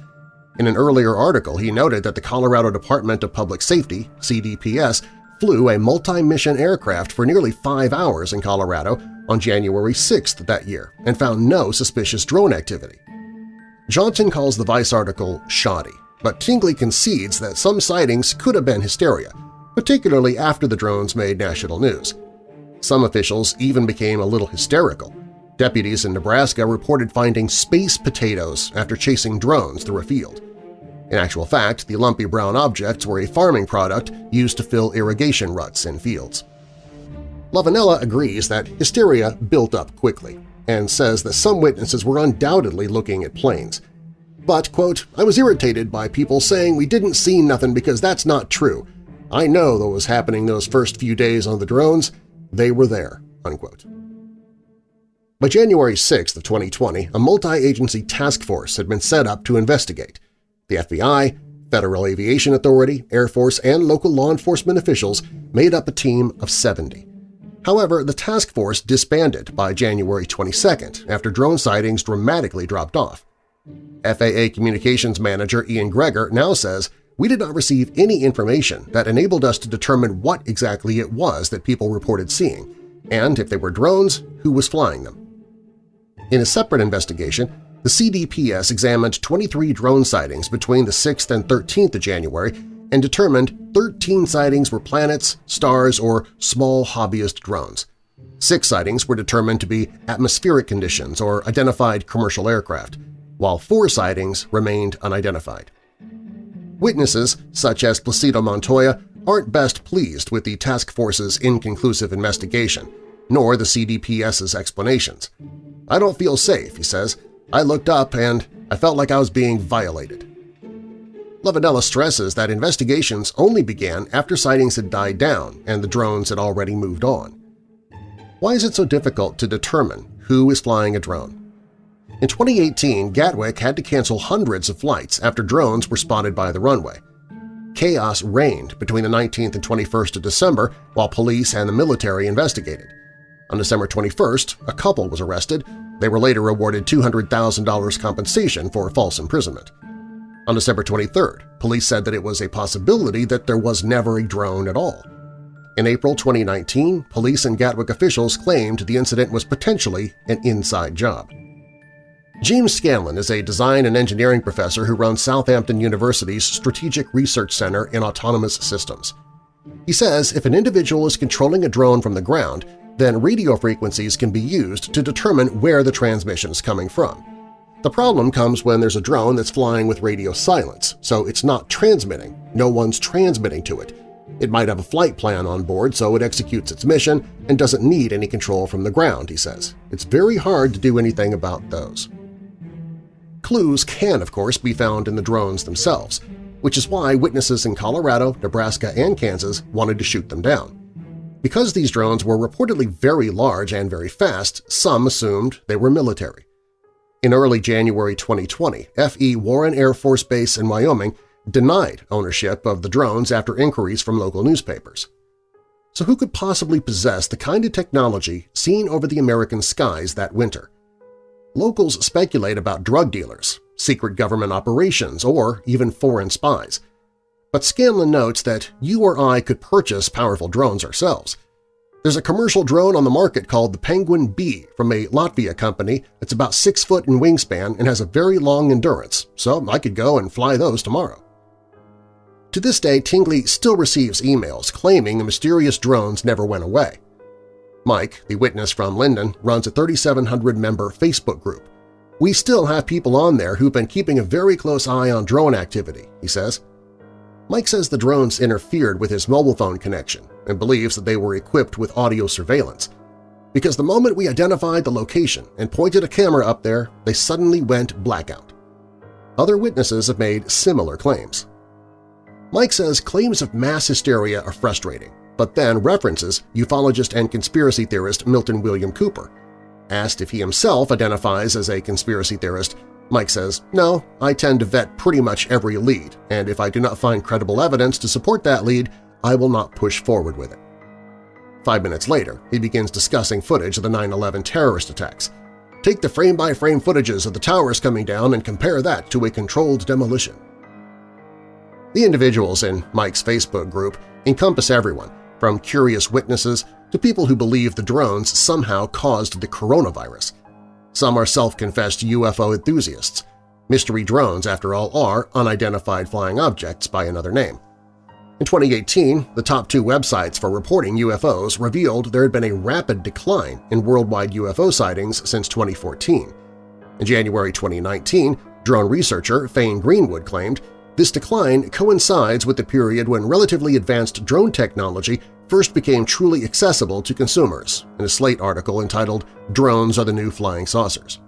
In an earlier article, he noted that the Colorado Department of Public Safety CDPS flew a multi-mission aircraft for nearly five hours in Colorado on January 6 that year and found no suspicious drone activity. Johnson calls the Vice article shoddy, but Tingley concedes that some sightings could have been hysteria, particularly after the drones made national news. Some officials even became a little hysterical. Deputies in Nebraska reported finding space potatoes after chasing drones through a field. In actual fact, the lumpy brown objects were a farming product used to fill irrigation ruts in fields. Lavanella agrees that hysteria built up quickly and says that some witnesses were undoubtedly looking at planes. But, quote, I was irritated by people saying we didn't see nothing because that's not true. I know what was happening those first few days on the drones. They were there." Unquote. By January 6 of 2020, a multi-agency task force had been set up to investigate. The FBI, Federal Aviation Authority, Air Force, and local law enforcement officials made up a team of 70. However, the task force disbanded by January 22 after drone sightings dramatically dropped off. FAA Communications Manager Ian Gregor now says, we did not receive any information that enabled us to determine what exactly it was that people reported seeing, and if they were drones, who was flying them. In a separate investigation, the CDPS examined 23 drone sightings between the 6th and 13th of January and determined 13 sightings were planets, stars, or small hobbyist drones. Six sightings were determined to be atmospheric conditions or identified commercial aircraft, while four sightings remained unidentified. Witnesses, such as Placido Montoya, aren't best pleased with the task force's inconclusive investigation, nor the CDPS's explanations. I don't feel safe, he says. I looked up and I felt like I was being violated. Lavanella stresses that investigations only began after sightings had died down and the drones had already moved on. Why is it so difficult to determine who is flying a drone? In 2018, Gatwick had to cancel hundreds of flights after drones were spotted by the runway. Chaos reigned between the 19th and 21st of December while police and the military investigated. On December 21st, a couple was arrested. They were later awarded $200,000 compensation for false imprisonment. On December 23rd, police said that it was a possibility that there was never a drone at all. In April 2019, police and Gatwick officials claimed the incident was potentially an inside job. James Scanlan is a design and engineering professor who runs Southampton University's Strategic Research Center in Autonomous Systems. He says if an individual is controlling a drone from the ground, then radio frequencies can be used to determine where the transmission is coming from. The problem comes when there's a drone that's flying with radio silence, so it's not transmitting, no one's transmitting to it. It might have a flight plan on board so it executes its mission and doesn't need any control from the ground, he says. It's very hard to do anything about those. Clues can, of course, be found in the drones themselves, which is why witnesses in Colorado, Nebraska, and Kansas wanted to shoot them down. Because these drones were reportedly very large and very fast, some assumed they were military. In early January 2020, F.E. Warren Air Force Base in Wyoming denied ownership of the drones after inquiries from local newspapers. So who could possibly possess the kind of technology seen over the American skies that winter? Locals speculate about drug dealers, secret government operations, or even foreign spies. But Scanlan notes that you or I could purchase powerful drones ourselves. There's a commercial drone on the market called the Penguin B from a Latvia company that's about 6 foot in wingspan and has a very long endurance, so I could go and fly those tomorrow. To this day, Tingley still receives emails claiming the mysterious drones never went away. Mike, the witness from Linden, runs a 3,700-member Facebook group. We still have people on there who've been keeping a very close eye on drone activity, he says. Mike says the drones interfered with his mobile phone connection and believes that they were equipped with audio surveillance. Because the moment we identified the location and pointed a camera up there, they suddenly went blackout. Other witnesses have made similar claims. Mike says claims of mass hysteria are frustrating but then references ufologist and conspiracy theorist Milton William Cooper. Asked if he himself identifies as a conspiracy theorist, Mike says, no, I tend to vet pretty much every lead, and if I do not find credible evidence to support that lead, I will not push forward with it. Five minutes later, he begins discussing footage of the 9-11 terrorist attacks. Take the frame-by-frame -frame footages of the towers coming down and compare that to a controlled demolition. The individuals in Mike's Facebook group encompass everyone, from curious witnesses to people who believe the drones somehow caused the coronavirus. Some are self-confessed UFO enthusiasts. Mystery drones, after all, are unidentified flying objects by another name. In 2018, the top two websites for reporting UFOs revealed there had been a rapid decline in worldwide UFO sightings since 2014. In January 2019, drone researcher Faine Greenwood claimed this decline coincides with the period when relatively advanced drone technology first became truly accessible to consumers in a Slate article entitled Drones Are the New Flying Saucers.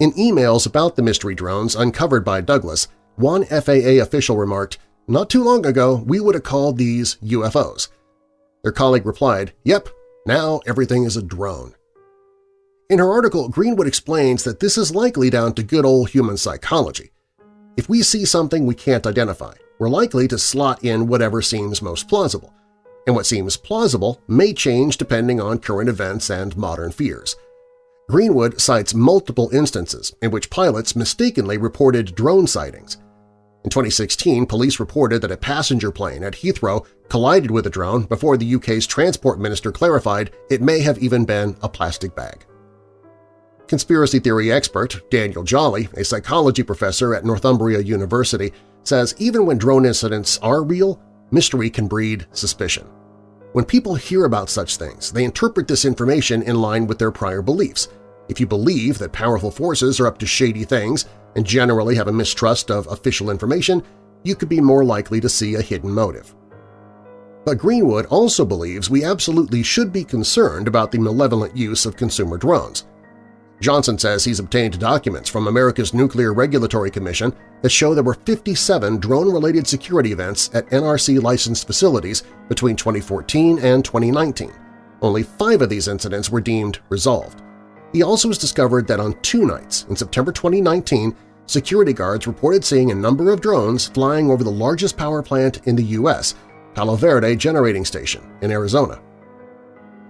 In emails about the mystery drones uncovered by Douglas, one FAA official remarked, not too long ago we would have called these UFOs. Their colleague replied, yep, now everything is a drone. In her article, Greenwood explains that this is likely down to good old human psychology. If we see something we can't identify, we're likely to slot in whatever seems most plausible, and what seems plausible may change depending on current events and modern fears. Greenwood cites multiple instances in which pilots mistakenly reported drone sightings. In 2016, police reported that a passenger plane at Heathrow collided with a drone before the UK's transport minister clarified it may have even been a plastic bag. Conspiracy theory expert Daniel Jolley, a psychology professor at Northumbria University, says even when drone incidents are real, mystery can breed suspicion. When people hear about such things, they interpret this information in line with their prior beliefs. If you believe that powerful forces are up to shady things and generally have a mistrust of official information, you could be more likely to see a hidden motive. But Greenwood also believes we absolutely should be concerned about the malevolent use of consumer drones. Johnson says he's obtained documents from America's Nuclear Regulatory Commission that show there were 57 drone-related security events at NRC-licensed facilities between 2014 and 2019. Only five of these incidents were deemed resolved. He also has discovered that on two nights in September 2019, security guards reported seeing a number of drones flying over the largest power plant in the U.S., Palo Verde Generating Station in Arizona.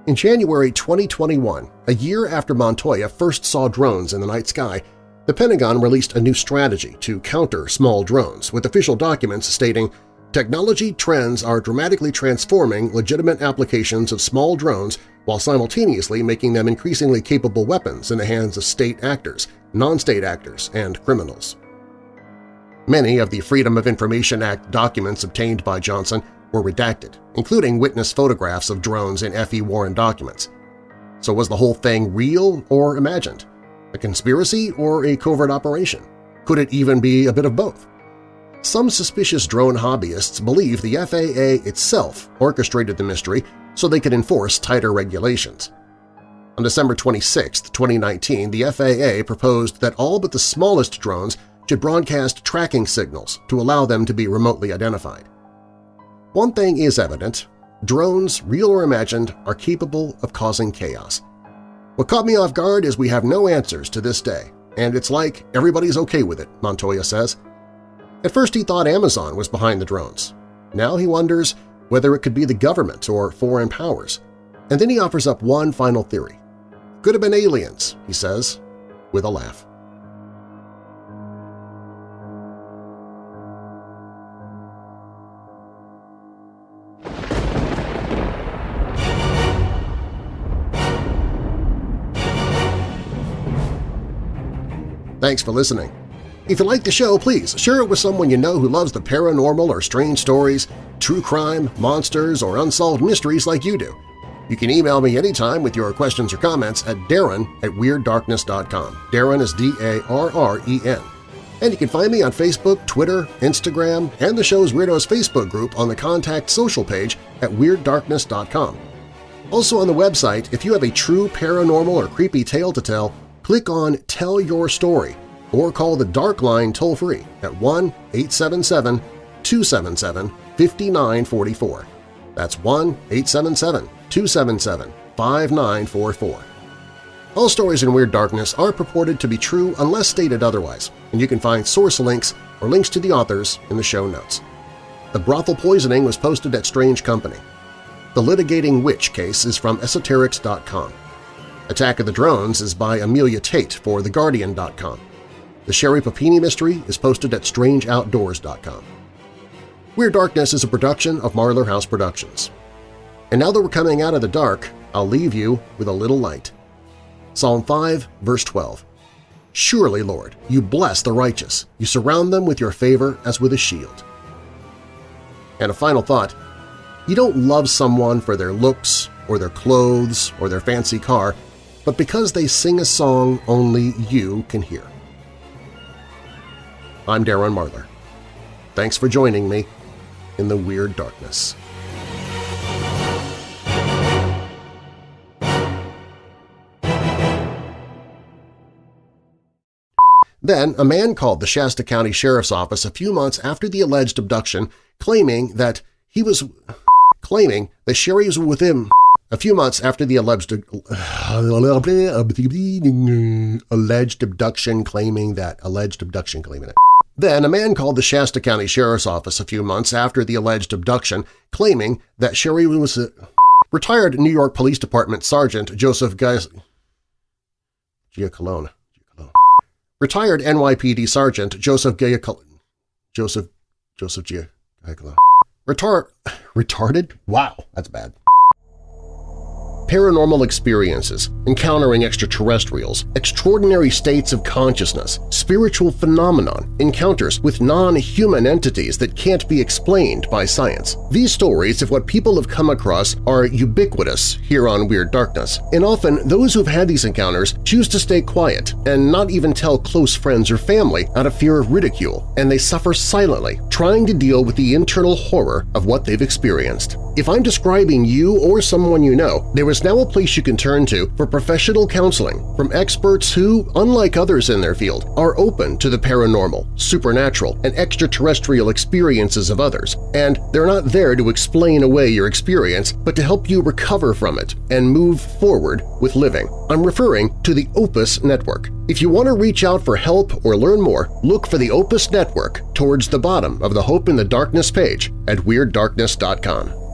In January 2021, a year after Montoya first saw drones in the night sky, the Pentagon released a new strategy to counter small drones, with official documents stating, Technology trends are dramatically transforming legitimate applications of small drones while simultaneously making them increasingly capable weapons in the hands of state actors, non-state actors, and criminals. Many of the Freedom of Information Act documents obtained by Johnson were redacted, including witness photographs of drones in F.E. Warren documents. So was the whole thing real or imagined? A conspiracy or a covert operation? Could it even be a bit of both? Some suspicious drone hobbyists believe the FAA itself orchestrated the mystery so they could enforce tighter regulations. On December 26, 2019, the FAA proposed that all but the smallest drones should broadcast tracking signals to allow them to be remotely identified. One thing is evident – drones, real or imagined, are capable of causing chaos. What caught me off guard is we have no answers to this day, and it's like everybody's okay with it, Montoya says. At first he thought Amazon was behind the drones. Now he wonders whether it could be the government or foreign powers. And then he offers up one final theory. Could have been aliens, he says, with a laugh. Thanks for listening. If you like the show, please share it with someone you know who loves the paranormal or strange stories, true crime, monsters, or unsolved mysteries like you do. You can email me anytime with your questions or comments at darren at WeirdDarkness.com. Darren is D-A-R-R-E-N. And you can find me on Facebook, Twitter, Instagram, and the show's Weirdos Facebook group on the Contact Social page at WeirdDarkness.com. Also on the website, if you have a true paranormal or creepy tale to tell, click on Tell Your Story or call the Dark Line toll-free at 1-877-277-5944. That's 1-877-277-5944. All stories in Weird Darkness are purported to be true unless stated otherwise, and you can find source links or links to the authors in the show notes. The brothel poisoning was posted at Strange Company. The Litigating Witch case is from esoterics.com. Attack of the Drones is by Amelia Tait for TheGuardian.com. The Sherri Papini mystery is posted at StrangeOutdoors.com. Weird Darkness is a production of Marlar House Productions. And now that we're coming out of the dark, I'll leave you with a little light. Psalm 5, verse 12. Surely, Lord, you bless the righteous. You surround them with your favor as with a shield. And a final thought. You don't love someone for their looks or their clothes or their fancy car – but because they sing a song only you can hear. I'm Darren Marlar. Thanks for joining me in the Weird Darkness. Then, a man called the Shasta County Sheriff's Office a few months after the alleged abduction, claiming that he was claiming that Sherri was with him a few months after the alleged, <sighs> alleged abduction claiming that alleged abduction claiming it. Then a man called the Shasta County Sheriff's Office a few months after the alleged abduction claiming that Sherri was a retired New York Police Department Sergeant Joseph Geis Giacalone. Retired NYPD Sergeant Joseph Giacalone. Joseph Joseph Giacalone. Retard retarded? Wow, that's bad paranormal experiences, encountering extraterrestrials, extraordinary states of consciousness, spiritual phenomenon, encounters with non-human entities that can't be explained by science. These stories of what people have come across are ubiquitous here on Weird Darkness, and often those who've had these encounters choose to stay quiet and not even tell close friends or family out of fear of ridicule, and they suffer silently, trying to deal with the internal horror of what they've experienced. If I'm describing you or someone you know, there is now a place you can turn to for professional counseling from experts who, unlike others in their field, are open to the paranormal, supernatural, and extraterrestrial experiences of others, and they're not there to explain away your experience but to help you recover from it and move forward with living. I'm referring to the Opus Network. If you want to reach out for help or learn more, look for the Opus Network towards the bottom of the Hope in the Darkness page at WeirdDarkness.com.